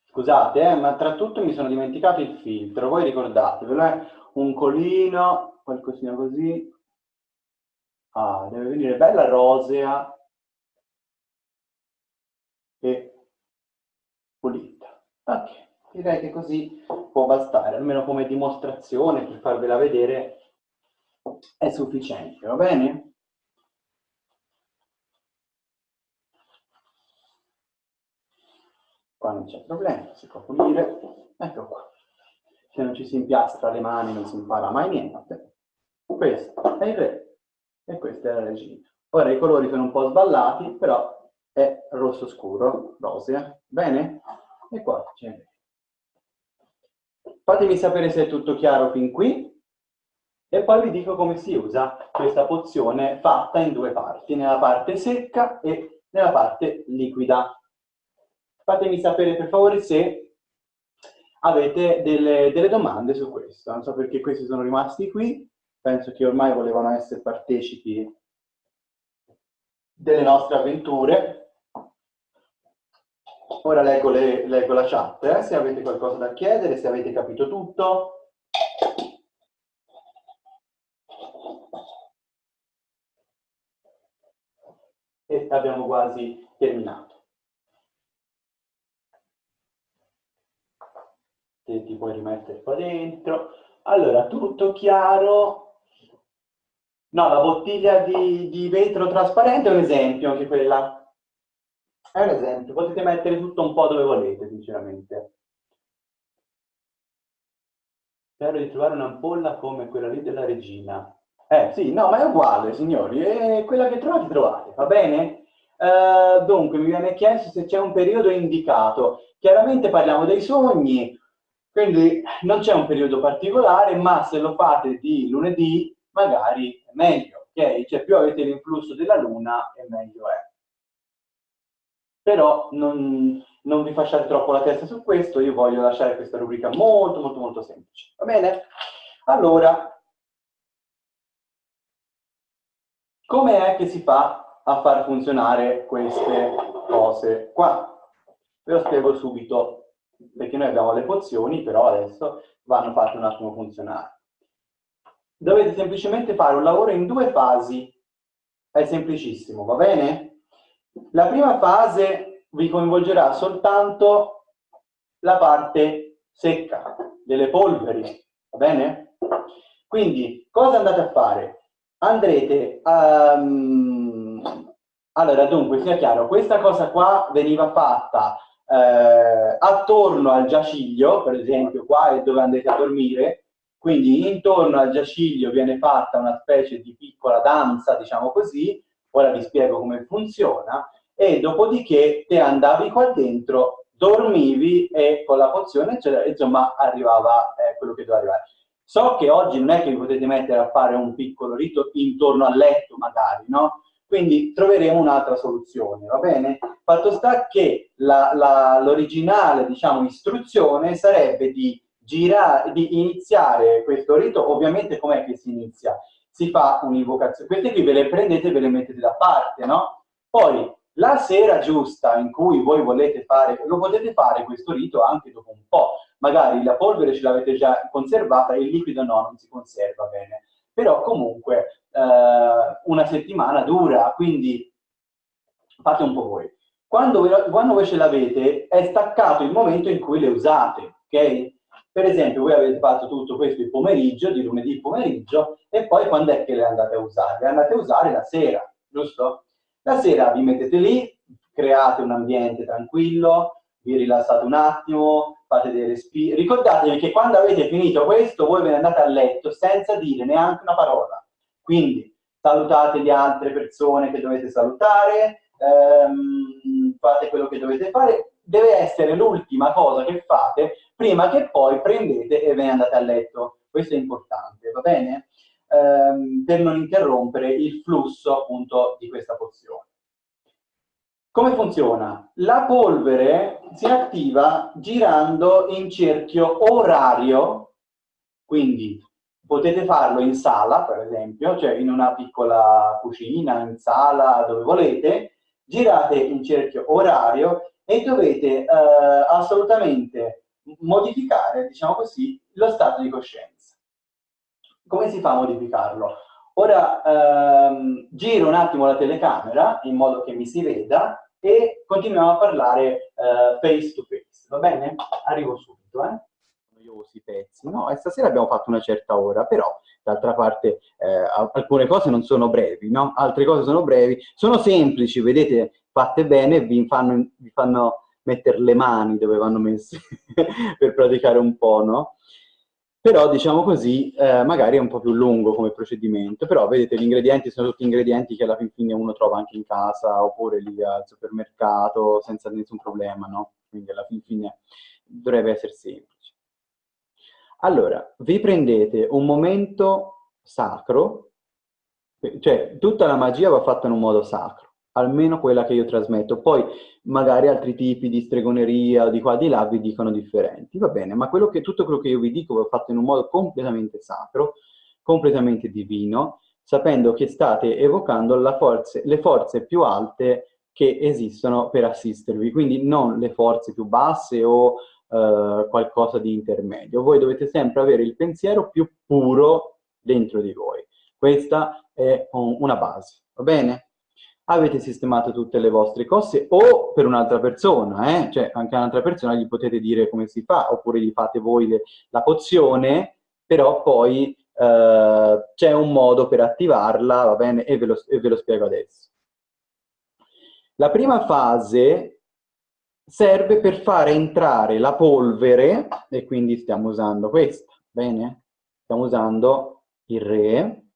S1: Scusate, eh, ma tra tutto mi sono dimenticato il filtro, voi ricordatevelo, eh? un colino, qualcosina così. Ah, deve venire bella rosea e pulita. Ok, direi che così può bastare, almeno come dimostrazione, per farvela vedere, è sufficiente, va bene? qua non c'è problema, si può pulire, ecco qua. Se non ci si impiastra le mani non si impara mai niente. Questo è il re e questa è la regina. Ora i colori sono un po' sballati, però è rosso scuro, rosea, bene? E qua c'è. Fatemi sapere se è tutto chiaro fin qui e poi vi dico come si usa questa pozione fatta in due parti, nella parte secca e nella parte liquida fatemi sapere per favore se avete delle, delle domande su questo. Non so perché questi sono rimasti qui, penso che ormai volevano essere partecipi delle nostre avventure. Ora leggo, le, leggo la chat, eh, se avete qualcosa da chiedere, se avete capito tutto. E abbiamo quasi terminato. che ti puoi rimettere qua dentro. Allora, tutto chiaro. No, la bottiglia di, di vetro trasparente è un esempio, anche quella. È un esempio, potete mettere tutto un po' dove volete, sinceramente. Spero di trovare un'ampolla come quella lì della regina. Eh, sì, no, ma è uguale, signori. È quella che trovate, trovate, va bene? Uh, dunque, mi viene chiesto se c'è un periodo indicato. Chiaramente parliamo dei sogni, quindi non c'è un periodo particolare, ma se lo fate di lunedì magari è meglio, ok? Cioè più avete l'influsso della luna e meglio è. Però non, non vi facciate troppo la testa su questo, io voglio lasciare questa rubrica molto molto molto semplice, va bene? Allora, come è che si fa a far funzionare queste cose qua? Ve lo spiego subito perché noi abbiamo le pozioni, però adesso vanno fatte un attimo funzionare. Dovete semplicemente fare un lavoro in due fasi. È semplicissimo, va bene? La prima fase vi coinvolgerà soltanto la parte secca delle polveri, va bene? Quindi, cosa andate a fare? Andrete a... Um... Allora, dunque, sia chiaro, questa cosa qua veniva fatta eh, attorno al giaciglio, per esempio qua è dove andrete a dormire, quindi intorno al giaciglio viene fatta una specie di piccola danza, diciamo così, ora vi spiego come funziona, e dopodiché te andavi qua dentro, dormivi e con la pozione, cioè, insomma, arrivava eh, quello che doveva arrivare. So che oggi non è che vi potete mettere a fare un piccolo rito intorno al letto, magari, no? Quindi troveremo un'altra soluzione, va bene? Fatto sta che l'originale, diciamo, istruzione sarebbe di, girare, di iniziare questo rito, ovviamente com'è che si inizia? Si fa un'invocazione, queste qui ve le prendete e ve le mettete da parte, no? Poi, la sera giusta in cui voi volete fare, lo potete fare questo rito anche dopo un po', magari la polvere ce l'avete già conservata, il liquido no, non si conserva bene però comunque eh, una settimana dura, quindi fate un po' voi. Quando, quando voi ce l'avete è staccato il momento in cui le usate, ok? Per esempio voi avete fatto tutto questo il pomeriggio, di lunedì pomeriggio, e poi quando è che le andate a usare? Le andate a usare la sera, giusto? La sera vi mettete lì, create un ambiente tranquillo, vi rilassate un attimo, fate dei respiri. Ricordatevi che quando avete finito questo, voi ve ne andate a letto senza dire neanche una parola. Quindi salutate le altre persone che dovete salutare, ehm, fate quello che dovete fare. Deve essere l'ultima cosa che fate prima che poi prendete e ve ne andate a letto. Questo è importante, va bene? Ehm, per non interrompere il flusso appunto di questa pozione. Come funziona? La polvere si attiva girando in cerchio orario, quindi potete farlo in sala, per esempio, cioè in una piccola cucina, in sala, dove volete, girate in cerchio orario e dovete eh, assolutamente modificare, diciamo così, lo stato di coscienza. Come si fa a modificarlo? Ora ehm, giro un attimo la telecamera in modo che mi si veda e continuiamo a parlare uh, face to face, va bene? Arrivo subito, eh? Noiosi pezzi, no? E stasera abbiamo fatto una certa ora, però d'altra parte eh, alcune cose non sono brevi, no? Altre cose sono brevi, sono semplici, vedete, fatte bene, vi fanno, vi fanno mettere le mani dove vanno messe per praticare un po', no? però diciamo così eh, magari è un po' più lungo come procedimento, però vedete gli ingredienti sono tutti ingredienti che alla fin fine uno trova anche in casa oppure lì al supermercato senza nessun problema, no? Quindi alla fin fine dovrebbe essere semplice. Allora, vi prendete un momento sacro, cioè tutta la magia va fatta in un modo sacro, almeno quella che io trasmetto. Poi magari altri tipi di stregoneria o di qua di là vi dicono differenti, va bene, ma quello che, tutto quello che io vi dico va fatto in un modo completamente sacro, completamente divino, sapendo che state evocando forze, le forze più alte che esistono per assistervi, quindi non le forze più basse o eh, qualcosa di intermedio. Voi dovete sempre avere il pensiero più puro dentro di voi. Questa è un, una base, va bene? Avete sistemato tutte le vostre cose o per un'altra persona, eh? cioè anche un'altra persona gli potete dire come si fa, oppure gli fate voi la pozione, però poi eh, c'è un modo per attivarla, va bene, e ve, lo, e ve lo spiego adesso. La prima fase serve per fare entrare la polvere, e quindi stiamo usando questa, bene? Stiamo usando il re,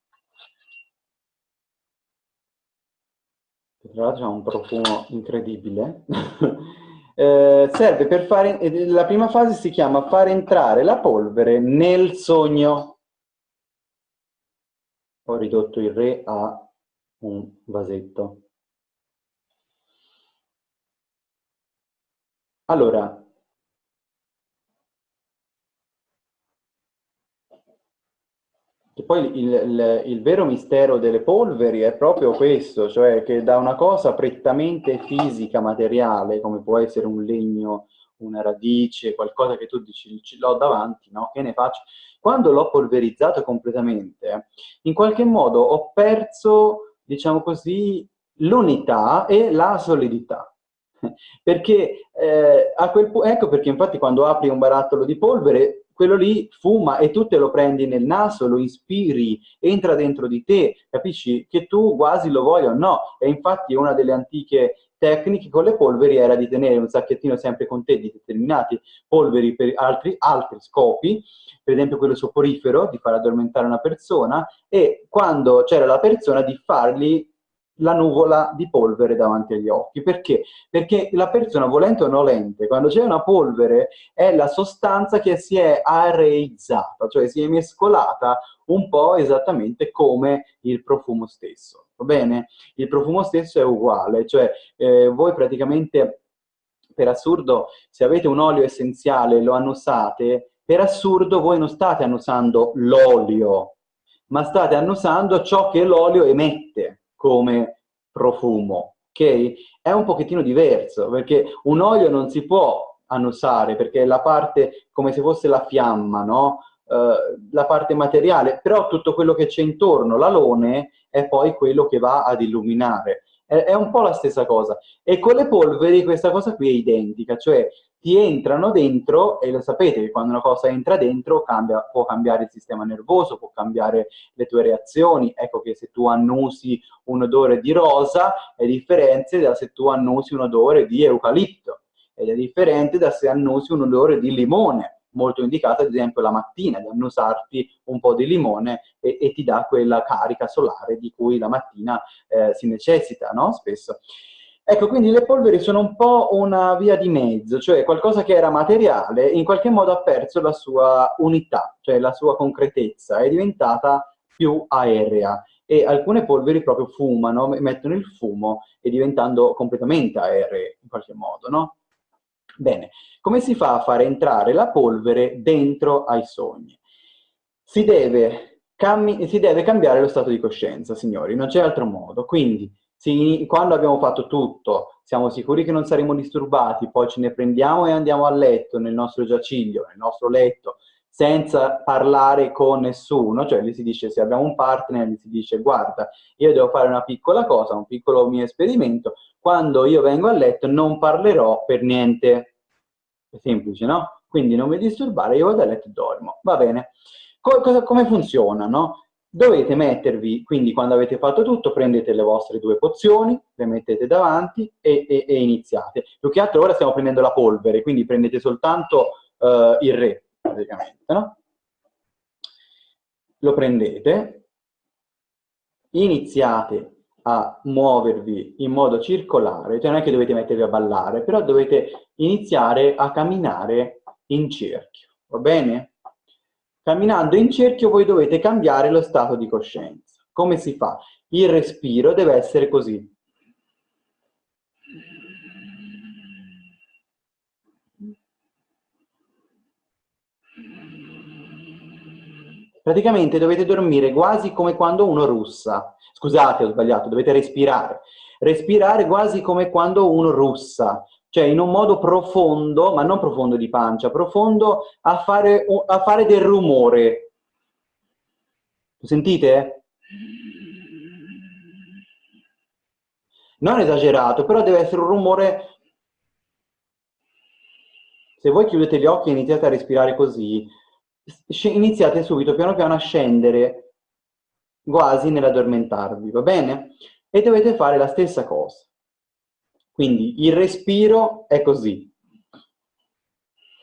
S1: che tra l'altro ha un profumo incredibile, eh, serve per fare, la prima fase si chiama fare entrare la polvere nel sogno. Ho ridotto il re a un vasetto. Allora, Che poi il, il, il, vero mistero delle polveri è proprio questo, cioè che da una cosa prettamente fisica, materiale, come può essere un legno, una radice, qualcosa che tu dici, ce l'ho davanti, no? Che ne faccio? quando l'ho polverizzato completamente, in qualche modo ho perso, diciamo così, l'unità e la solidità. Perché eh, a quel ecco perché infatti quando apri un barattolo di polvere, quello lì fuma e tu te lo prendi nel naso, lo ispiri, entra dentro di te, capisci? Che tu quasi lo voglia o no. E infatti una delle antiche tecniche con le polveri era di tenere un sacchettino sempre con te di determinati polveri per altri, altri scopi, per esempio quello soporifero, di far addormentare una persona, e quando c'era la persona di fargli la nuvola di polvere davanti agli occhi. Perché? Perché la persona, volente o nolente, quando c'è una polvere, è la sostanza che si è areizzata, cioè si è mescolata un po' esattamente come il profumo stesso. Va bene? Il profumo stesso è uguale, cioè eh, voi praticamente, per assurdo, se avete un olio essenziale e lo annusate, per assurdo voi non state annusando l'olio, ma state annusando ciò che l'olio emette come profumo, ok? È un pochettino diverso, perché un olio non si può annusare, perché è la parte come se fosse la fiamma, no? Uh, la parte materiale, però tutto quello che c'è intorno, l'alone, è poi quello che va ad illuminare. È, un po' la stessa cosa. E con le polveri questa cosa qui è identica, cioè ti entrano dentro e lo sapete che quando una cosa entra dentro cambia, può cambiare il sistema nervoso, può cambiare le tue reazioni. Ecco che se tu annusi un odore di rosa è differente da se tu annusi un odore di eucalipto ed è differente da se annusi un odore di limone molto indicata ad esempio la mattina, di annusarti un po' di limone e, e ti dà quella carica solare di cui la mattina eh, si necessita, no? Spesso. Ecco, quindi le polveri sono un po' una via di mezzo, cioè qualcosa che era materiale in qualche modo ha perso la sua unità, cioè la sua concretezza, è diventata più aerea e alcune polveri proprio fumano, mettono il fumo e diventando completamente aeree in qualche modo, no? Bene, come si fa a fare entrare la polvere dentro ai sogni? Si deve, si deve cambiare lo stato di coscienza, signori, non c'è altro modo. Quindi sì, quando abbiamo fatto tutto, siamo sicuri che non saremo disturbati, poi ce ne prendiamo e andiamo a letto, nel nostro giaciglio, nel nostro letto, senza parlare con nessuno, cioè gli si dice se abbiamo un partner, gli si dice guarda, io devo fare una piccola cosa, un piccolo mio esperimento, quando io vengo a letto non parlerò per niente. È semplice, no? Quindi non mi disturbare, io vado a letto e dormo. Va bene. Co come funziona, no? dovete mettervi, quindi quando avete fatto tutto, prendete le vostre due pozioni, le mettete davanti e, e, e iniziate. Più che altro ora stiamo prendendo la polvere, quindi prendete soltanto uh, il re, praticamente, no? Lo prendete, iniziate a muovervi in modo circolare, cioè non è che dovete mettervi a ballare, però dovete iniziare a camminare in cerchio, va bene? Camminando in cerchio voi dovete cambiare lo stato di coscienza. Come si fa? Il respiro deve essere così. Praticamente dovete dormire quasi come quando uno russa. Scusate, ho sbagliato, dovete respirare. Respirare quasi come quando uno russa cioè in un modo profondo, ma non profondo di pancia, profondo a fare, a fare del rumore. Sentite? Non esagerato, però deve essere un rumore... Se voi chiudete gli occhi e iniziate a respirare così, iniziate subito piano piano a scendere quasi nell'addormentarvi, va bene? E dovete fare la stessa cosa. Quindi il respiro è così.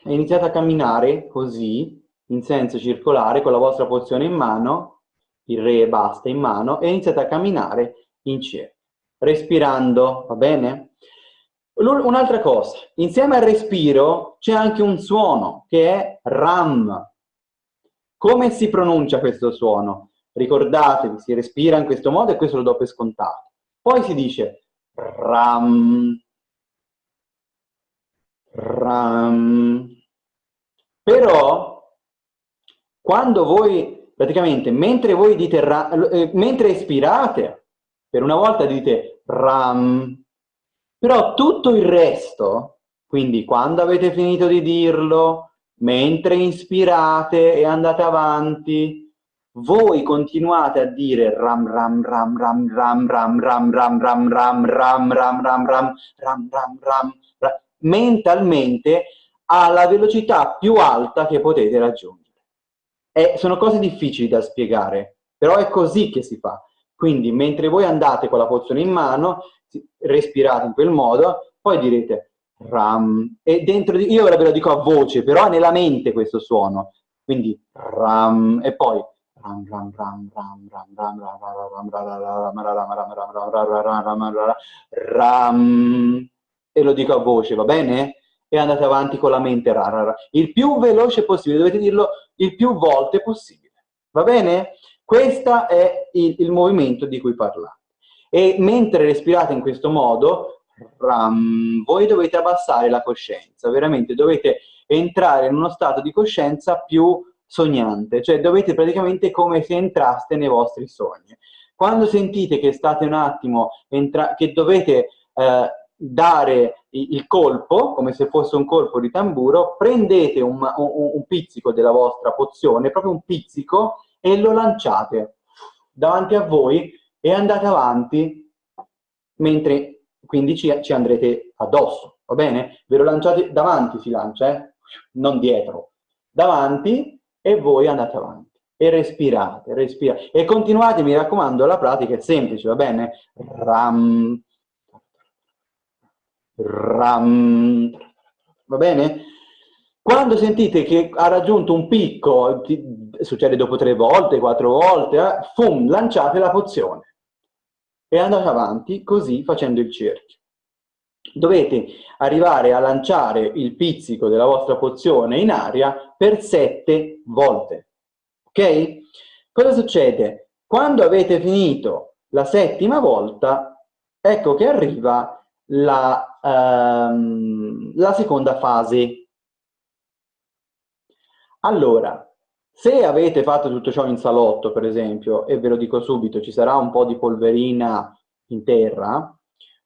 S1: Iniziate a camminare così, in senso circolare, con la vostra pozione in mano, il re e basta in mano, e iniziate a camminare in cerchio, respirando, va bene? Un'altra cosa, insieme al respiro c'è anche un suono, che è RAM. Come si pronuncia questo suono? Ricordatevi, si respira in questo modo e questo lo do per scontato. Poi si dice ram, ram. Però, quando voi, praticamente, mentre voi dite, ram, eh, mentre espirate, per una volta dite ram, però tutto il resto, quindi quando avete finito di dirlo, mentre inspirate e andate avanti, voi continuate a dire ram ram ram ram ram ram ram ram ram ram ram ram ram ram ram ram ram mentalmente alla velocità più alta che potete raggiungere. E sono cose difficili da spiegare, però è così che si fa. Quindi mentre voi andate con la pozione in mano, respirate in quel modo, poi direte ram, e dentro di, io ora ve lo dico a voce, però nella mente questo suono, quindi ram, e poi ram ram ram ram ram ram ram ram ram e lo dico a voce, va bene? E andate avanti con la mente. Il più veloce possibile, dovete dirlo il più volte possibile, va bene? Questo è il, il movimento di cui parlate. E mentre respirate in questo modo, ram, voi dovete abbassare la coscienza, veramente dovete entrare in uno stato di coscienza più sognante, cioè dovete praticamente come se entraste nei vostri sogni. Quando sentite che state un attimo, che dovete eh, dare il colpo, come se fosse un colpo di tamburo, prendete un, un, un pizzico della vostra pozione, proprio un pizzico, e lo lanciate davanti a voi e andate avanti mentre quindi ci, ci andrete addosso, va bene? Ve lo lanciate davanti si lancia, eh? non dietro, davanti e voi andate avanti e respirate, respirate e continuate, mi raccomando, la pratica è semplice, va bene? Ram, ram, va bene? Quando sentite che ha raggiunto un picco, succede dopo tre volte, quattro volte, eh, fum, lanciate la pozione e andate avanti così facendo il cerchio. Dovete arrivare a lanciare il pizzico della vostra pozione in aria per sette volte. Ok? Cosa succede? Quando avete finito la settima volta, ecco che arriva la, um, la seconda fase. Allora, se avete fatto tutto ciò in salotto, per esempio, e ve lo dico subito, ci sarà un po' di polverina in terra,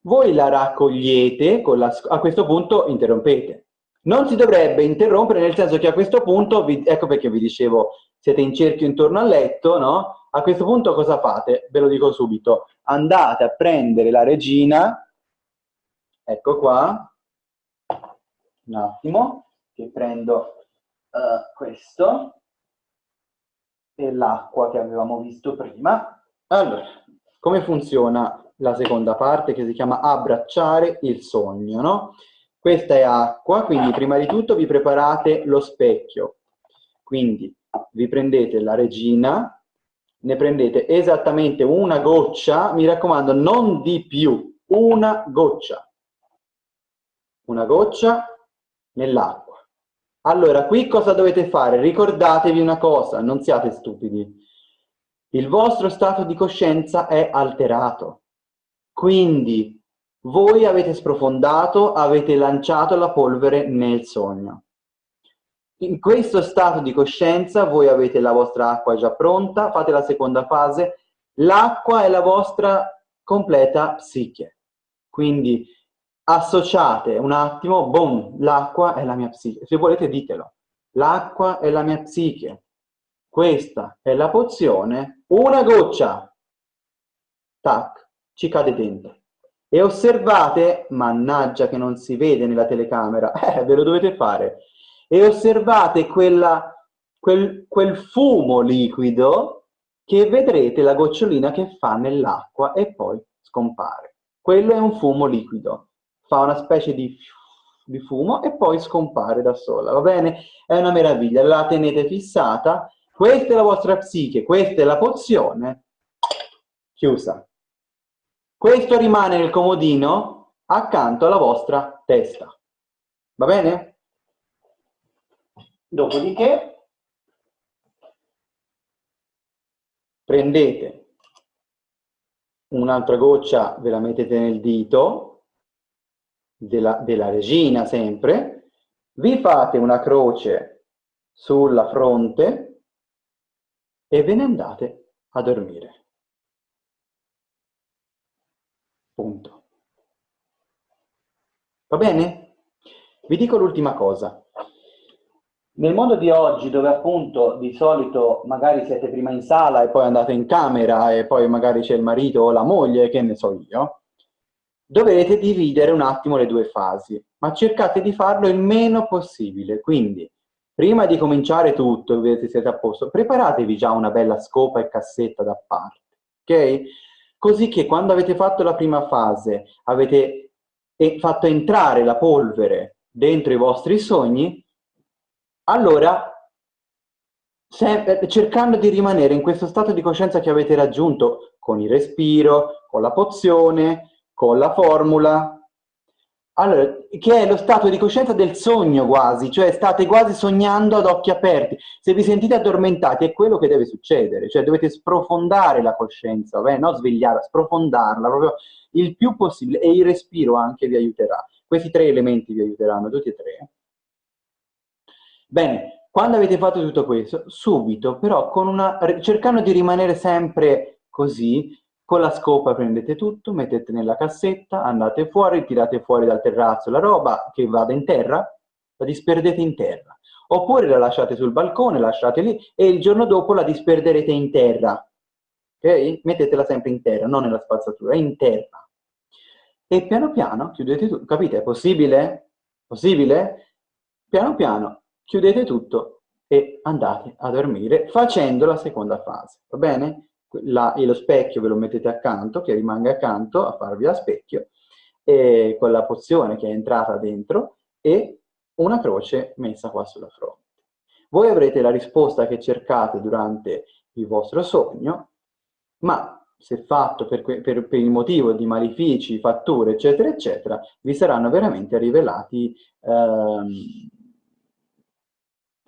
S1: voi la raccogliete, la, a questo punto interrompete. Non si dovrebbe interrompere nel senso che a questo punto, vi, ecco perché vi dicevo, siete in cerchio intorno al letto, no? A questo punto cosa fate? Ve lo dico subito. Andate a prendere la regina, ecco qua, un attimo, che prendo uh, questo, e l'acqua che avevamo visto prima. Allora, come funziona la seconda parte che si chiama abbracciare il sogno, no? Questa è acqua, quindi prima di tutto vi preparate lo specchio. Quindi vi prendete la regina, ne prendete esattamente una goccia, mi raccomando non di più, una goccia. Una goccia nell'acqua. Allora, qui cosa dovete fare? Ricordatevi una cosa, non siate stupidi. Il vostro stato di coscienza è alterato. Quindi voi avete sprofondato, avete lanciato la polvere nel sogno. In questo stato di coscienza voi avete la vostra acqua già pronta, fate la seconda fase, l'acqua è la vostra completa psiche. Quindi associate un attimo, boom, l'acqua è la mia psiche. Se volete ditelo. L'acqua è la mia psiche. Questa è la pozione. Una goccia. Tac, ci cade dentro. E osservate, mannaggia che non si vede nella telecamera, eh, ve lo dovete fare. E osservate quella, quel, quel fumo liquido che vedrete la gocciolina che fa nell'acqua e poi scompare. Quello è un fumo liquido fa una specie di, di fumo e poi scompare da sola, va bene? È una meraviglia, la tenete fissata, questa è la vostra psiche, questa è la pozione, chiusa. Questo rimane nel comodino accanto alla vostra testa, va bene? Dopodiché prendete un'altra goccia, ve la mettete nel dito, della, della regina sempre, vi fate una croce sulla fronte e ve ne andate a dormire. Punto. Va bene? Vi dico l'ultima cosa. Nel mondo di oggi, dove appunto di solito magari siete prima in sala e poi andate in camera e poi magari c'è il marito o la moglie, che ne so io, dovete dividere un attimo le due fasi, ma cercate di farlo il meno possibile. Quindi, prima di cominciare tutto vedete siete a posto, preparatevi già una bella scopa e cassetta da parte, ok? Così che quando avete fatto la prima fase, avete fatto entrare la polvere dentro i vostri sogni, allora cercando di rimanere in questo stato di coscienza che avete raggiunto con il respiro, con la pozione, con la formula, allora, che è lo stato di coscienza del sogno quasi, cioè state quasi sognando ad occhi aperti. Se vi sentite addormentati è quello che deve succedere, cioè dovete sprofondare la coscienza, beh, non svegliarla, sprofondarla proprio il più possibile e il respiro anche vi aiuterà. Questi tre elementi vi aiuteranno, tutti e tre. Bene, quando avete fatto tutto questo, subito però una, cercando di rimanere sempre così, con la scopa prendete tutto, mettete nella cassetta, andate fuori, tirate fuori dal terrazzo la roba che vada in terra, la disperdete in terra. Oppure la lasciate sul balcone, lasciate lì e il giorno dopo la disperderete in terra. Ok? Mettetela sempre in terra, non nella spazzatura, in terra. E piano piano chiudete tutto. Capite? È possibile? Possibile? Piano piano chiudete tutto e andate a dormire facendo la seconda fase. Va bene? La, e lo specchio ve lo mettete accanto, che rimanga accanto a farvi da specchio, e con la pozione che è entrata dentro e una croce messa qua sulla fronte. Voi avrete la risposta che cercate durante il vostro sogno, ma se fatto per, per, per, il motivo di malefici, fatture, eccetera, eccetera, vi saranno veramente rivelati ehm,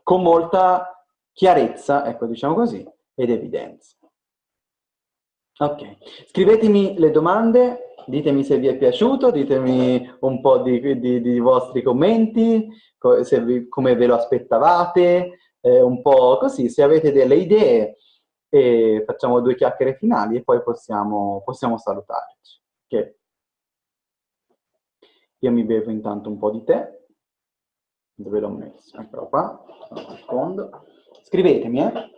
S1: con molta chiarezza, ecco, diciamo così, ed evidenza. Ok, scrivetemi le domande, ditemi se vi è piaciuto, ditemi un po' di, di, di vostri commenti, vi, come ve lo aspettavate, eh, un po' così, se avete delle idee e facciamo due chiacchiere finali e poi possiamo, possiamo salutarci. Okay. Io mi bevo intanto un po' di tè, dove l'ho messo? Eccolo qua, un secondo. Scrivetemi, eh?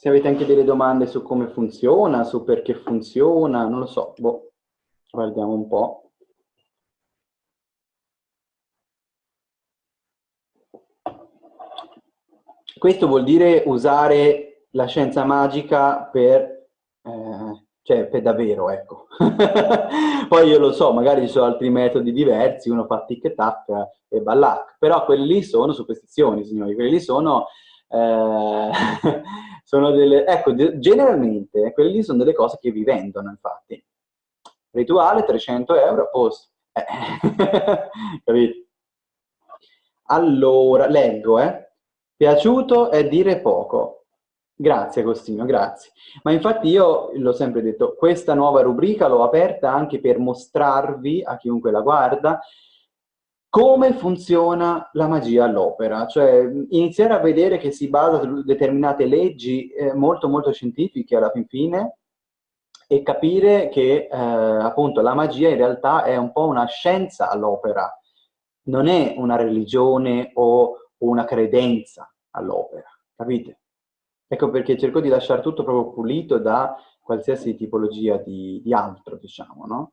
S1: Se avete anche delle domande su come funziona, su perché funziona, non lo so, boh, guardiamo un po'. Questo vuol dire usare la scienza magica per, eh, cioè per davvero, ecco. Poi io lo so, magari ci sono altri metodi diversi, uno fa tic-tac e ballac, però quelli lì sono superstizioni, signori, quelli lì sono eh, sono delle, ecco, generalmente quelle lì sono delle cose che vi vendono, infatti. Rituale, 300 euro, a posto. Eh, capito? Allora, leggo, eh. Piaciuto è dire poco. Grazie Agostino, grazie. Ma infatti io l'ho sempre detto, questa nuova rubrica l'ho aperta anche per mostrarvi a chiunque la guarda come funziona la magia all'opera, cioè iniziare a vedere che si basa su determinate leggi eh, molto molto scientifiche alla fin fine e capire che eh, appunto la magia in realtà è un po' una scienza all'opera, non è una religione o una credenza all'opera, capite? Ecco perché cerco di lasciare tutto proprio pulito da qualsiasi tipologia di, di altro, diciamo, no?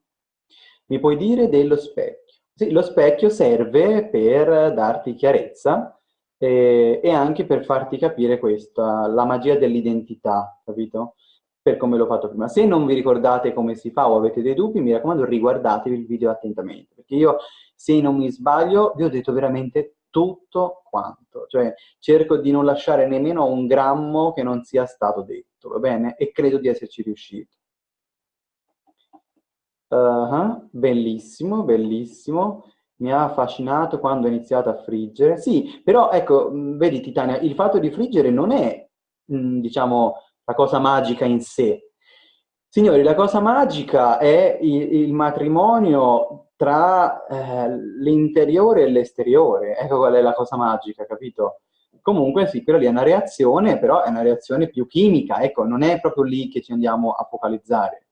S1: Mi puoi dire dello specchio? Sì, lo specchio serve per darti chiarezza eh, e anche per farti capire questa, la magia dell'identità, capito? Per come l'ho fatto prima. Se non vi ricordate come si fa o avete dei dubbi, mi raccomando riguardatevi il video attentamente, perché io, se non mi sbaglio, vi ho detto veramente tutto quanto. Cioè, cerco di non lasciare nemmeno un grammo che non sia stato detto, va bene? E credo di esserci riuscito. Uh -huh, bellissimo, bellissimo. Mi ha affascinato quando ho iniziato a friggere. Sì, però ecco, vedi Titania, il fatto di friggere non è, mh, diciamo, la cosa magica in sé. Signori, la cosa magica è il, il matrimonio tra eh, l'interiore e l'esteriore. Ecco qual è la cosa magica, capito? Comunque sì, quella lì è una reazione, però è una reazione più chimica, ecco, non è proprio lì che ci andiamo a focalizzare.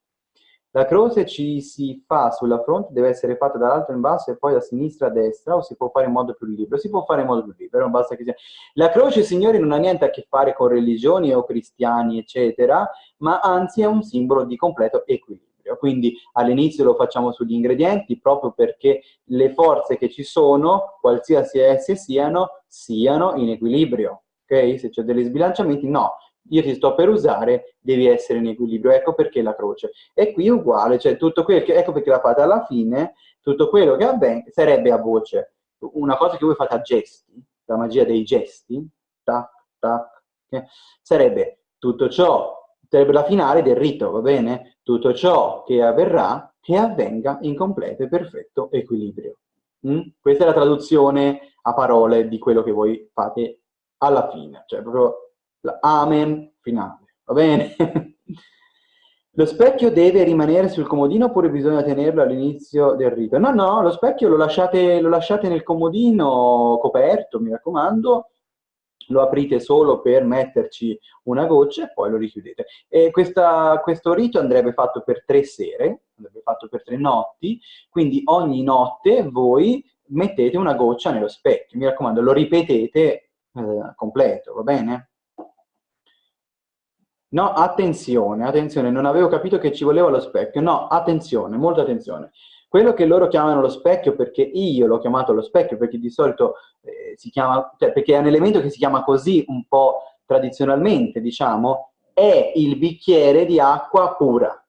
S1: La croce ci si fa sulla fronte, deve essere fatta dall'alto in basso e poi da sinistra a destra, o si può fare in modo più libero? Si può fare in modo più libero, basta che sia... La croce, signori, non ha niente a che fare con religioni o cristiani, eccetera, ma anzi è un simbolo di completo equilibrio. Quindi all'inizio lo facciamo sugli ingredienti proprio perché le forze che ci sono, qualsiasi esse siano, siano in equilibrio. Ok? Se c'è degli sbilanciamenti, no io ti sto per usare, devi essere in equilibrio. Ecco perché la croce. E qui uguale, cioè tutto quello che, ecco perché la fate alla fine, tutto quello che avviene sarebbe a voce. Una cosa che voi fate a gesti, la magia dei gesti, tac, tac, okay? sarebbe tutto ciò, sarebbe la finale del rito, va bene? Tutto ciò che avverrà, che avvenga in completo e perfetto equilibrio. Mm? Questa è la traduzione a parole di quello che voi fate alla fine, cioè proprio Amen finale, va bene? Lo specchio deve rimanere sul comodino oppure bisogna tenerlo all'inizio del rito? No, no, lo specchio lo lasciate, lo lasciate nel comodino coperto, mi raccomando, lo aprite solo per metterci una goccia e poi lo richiudete. Questa, questo rito andrebbe fatto per tre sere, andrebbe fatto per tre notti, quindi ogni notte voi mettete una goccia nello specchio, mi raccomando, lo ripetete eh, completo, va bene? No, attenzione, attenzione, non avevo capito che ci voleva lo specchio. No, attenzione, molta attenzione. Quello che loro chiamano lo specchio, perché io l'ho chiamato lo specchio, perché di solito eh, si chiama, cioè perché è un elemento che si chiama così un po' tradizionalmente, diciamo, è il bicchiere di acqua pura,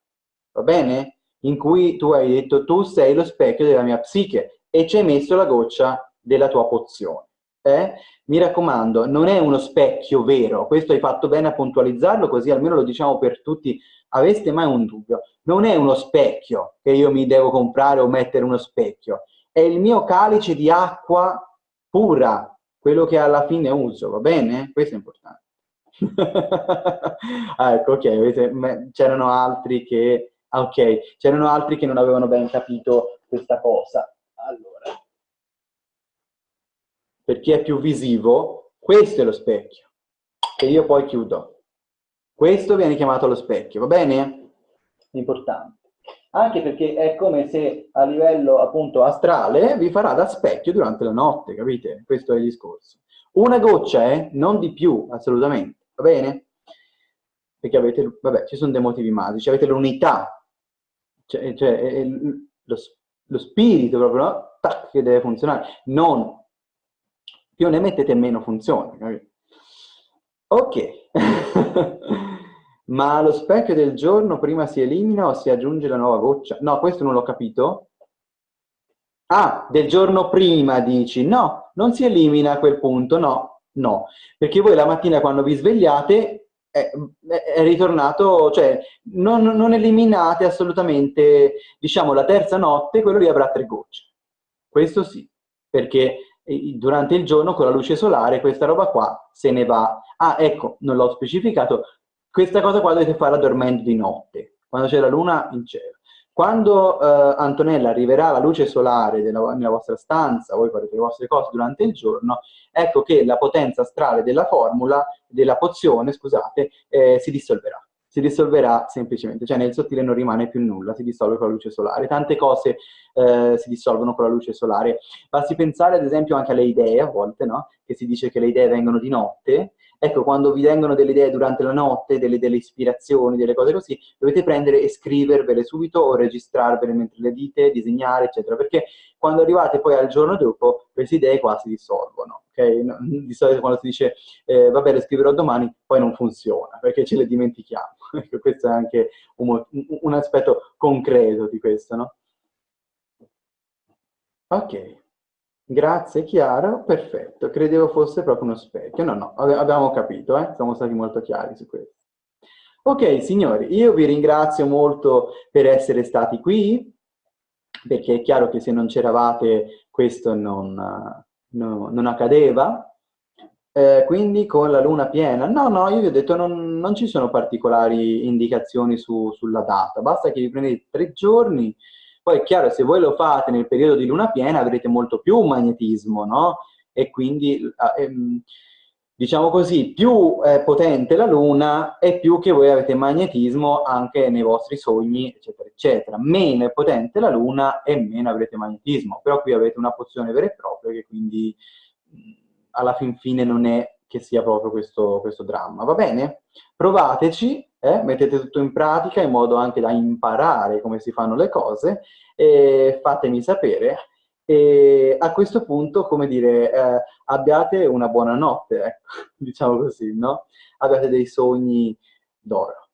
S1: va bene? In cui tu hai detto tu sei lo specchio della mia psiche e ci hai messo la goccia della tua pozione eh, mi raccomando, non è uno specchio vero, questo hai fatto bene a puntualizzarlo, così almeno lo diciamo per tutti, aveste mai un dubbio, non è uno specchio che io mi devo comprare o mettere uno specchio, è il mio calice di acqua pura, quello che alla fine uso, va bene? Questo è importante. ah, ecco, ok, c'erano altri che... Ah, ok, c'erano altri che non avevano ben capito questa cosa. Allora, per chi è più visivo, questo è lo specchio, che io poi chiudo. Questo viene chiamato lo specchio, va bene? Importante. Anche perché è come se a livello appunto astrale vi farà da specchio durante la notte, capite? Questo è il discorso. Una goccia, eh? Non di più, assolutamente, va bene? Perché avete, vabbè, ci sono dei motivi magici, avete l'unità, cioè, cioè lo, lo, spirito proprio, no? Tac, che deve funzionare, non più ne mettete meno funziona. Ok. Ma lo specchio del giorno prima si elimina o si aggiunge la nuova goccia? No, questo non l'ho capito. Ah, del giorno prima dici? No, non si elimina a quel punto, no, no. Perché voi la mattina quando vi svegliate è, è ritornato, cioè non, non eliminate assolutamente, diciamo, la terza notte, quello lì avrà tre gocce. Questo sì, perché durante il giorno con la luce solare questa roba qua se ne va. Ah, ecco, non l'ho specificato, questa cosa qua dovete farla dormendo di notte, quando c'è la luna in cielo. Quando eh, Antonella arriverà la luce solare della, nella vostra stanza, voi farete le vostre cose durante il giorno, ecco che la potenza astrale della formula, della pozione, scusate, eh, si dissolverà si dissolverà semplicemente, cioè nel sottile non rimane più nulla, si dissolve con la luce solare. Tante cose eh, si dissolvono con la luce solare. Basti pensare ad esempio anche alle idee, a volte, no? Che si dice che le idee vengono di notte, Ecco, quando vi vengono delle idee durante la notte, delle, delle, ispirazioni, delle cose così, dovete prendere e scrivervele subito o registrarvele mentre le dite, disegnare, eccetera, perché quando arrivate poi al giorno dopo, queste idee qua si dissolvono, ok? Di solito quando si dice, eh, vabbè, le scriverò domani, poi non funziona, perché ce le dimentichiamo. Questo è anche un, un aspetto concreto di questo, no? Ok. Grazie Chiara, perfetto, credevo fosse proprio uno specchio. No, no, abbiamo capito, eh? siamo stati molto chiari su questo. Ok, signori, io vi ringrazio molto per essere stati qui, perché è chiaro che se non c'eravate questo non, no, non accadeva. Eh, quindi con la luna piena, no, no, io vi ho detto non, non ci sono particolari indicazioni su, sulla data, basta che vi prendete tre giorni, poi è chiaro, se voi lo fate nel periodo di luna piena avrete molto più magnetismo, no? E quindi ehm, diciamo così, più è potente la Luna e più che voi avete magnetismo anche nei vostri sogni, eccetera, eccetera. Meno è potente la Luna e meno avrete magnetismo. Però qui avete una pozione vera e propria che quindi alla fin fine non è che sia proprio questo, questo dramma. Va bene? Provateci, eh? mettete tutto in pratica in modo anche da imparare come si fanno le cose e fatemi sapere e a questo punto, come dire, eh, abbiate una buona notte, ecco, diciamo così, no? Abbiate dei sogni d'oro.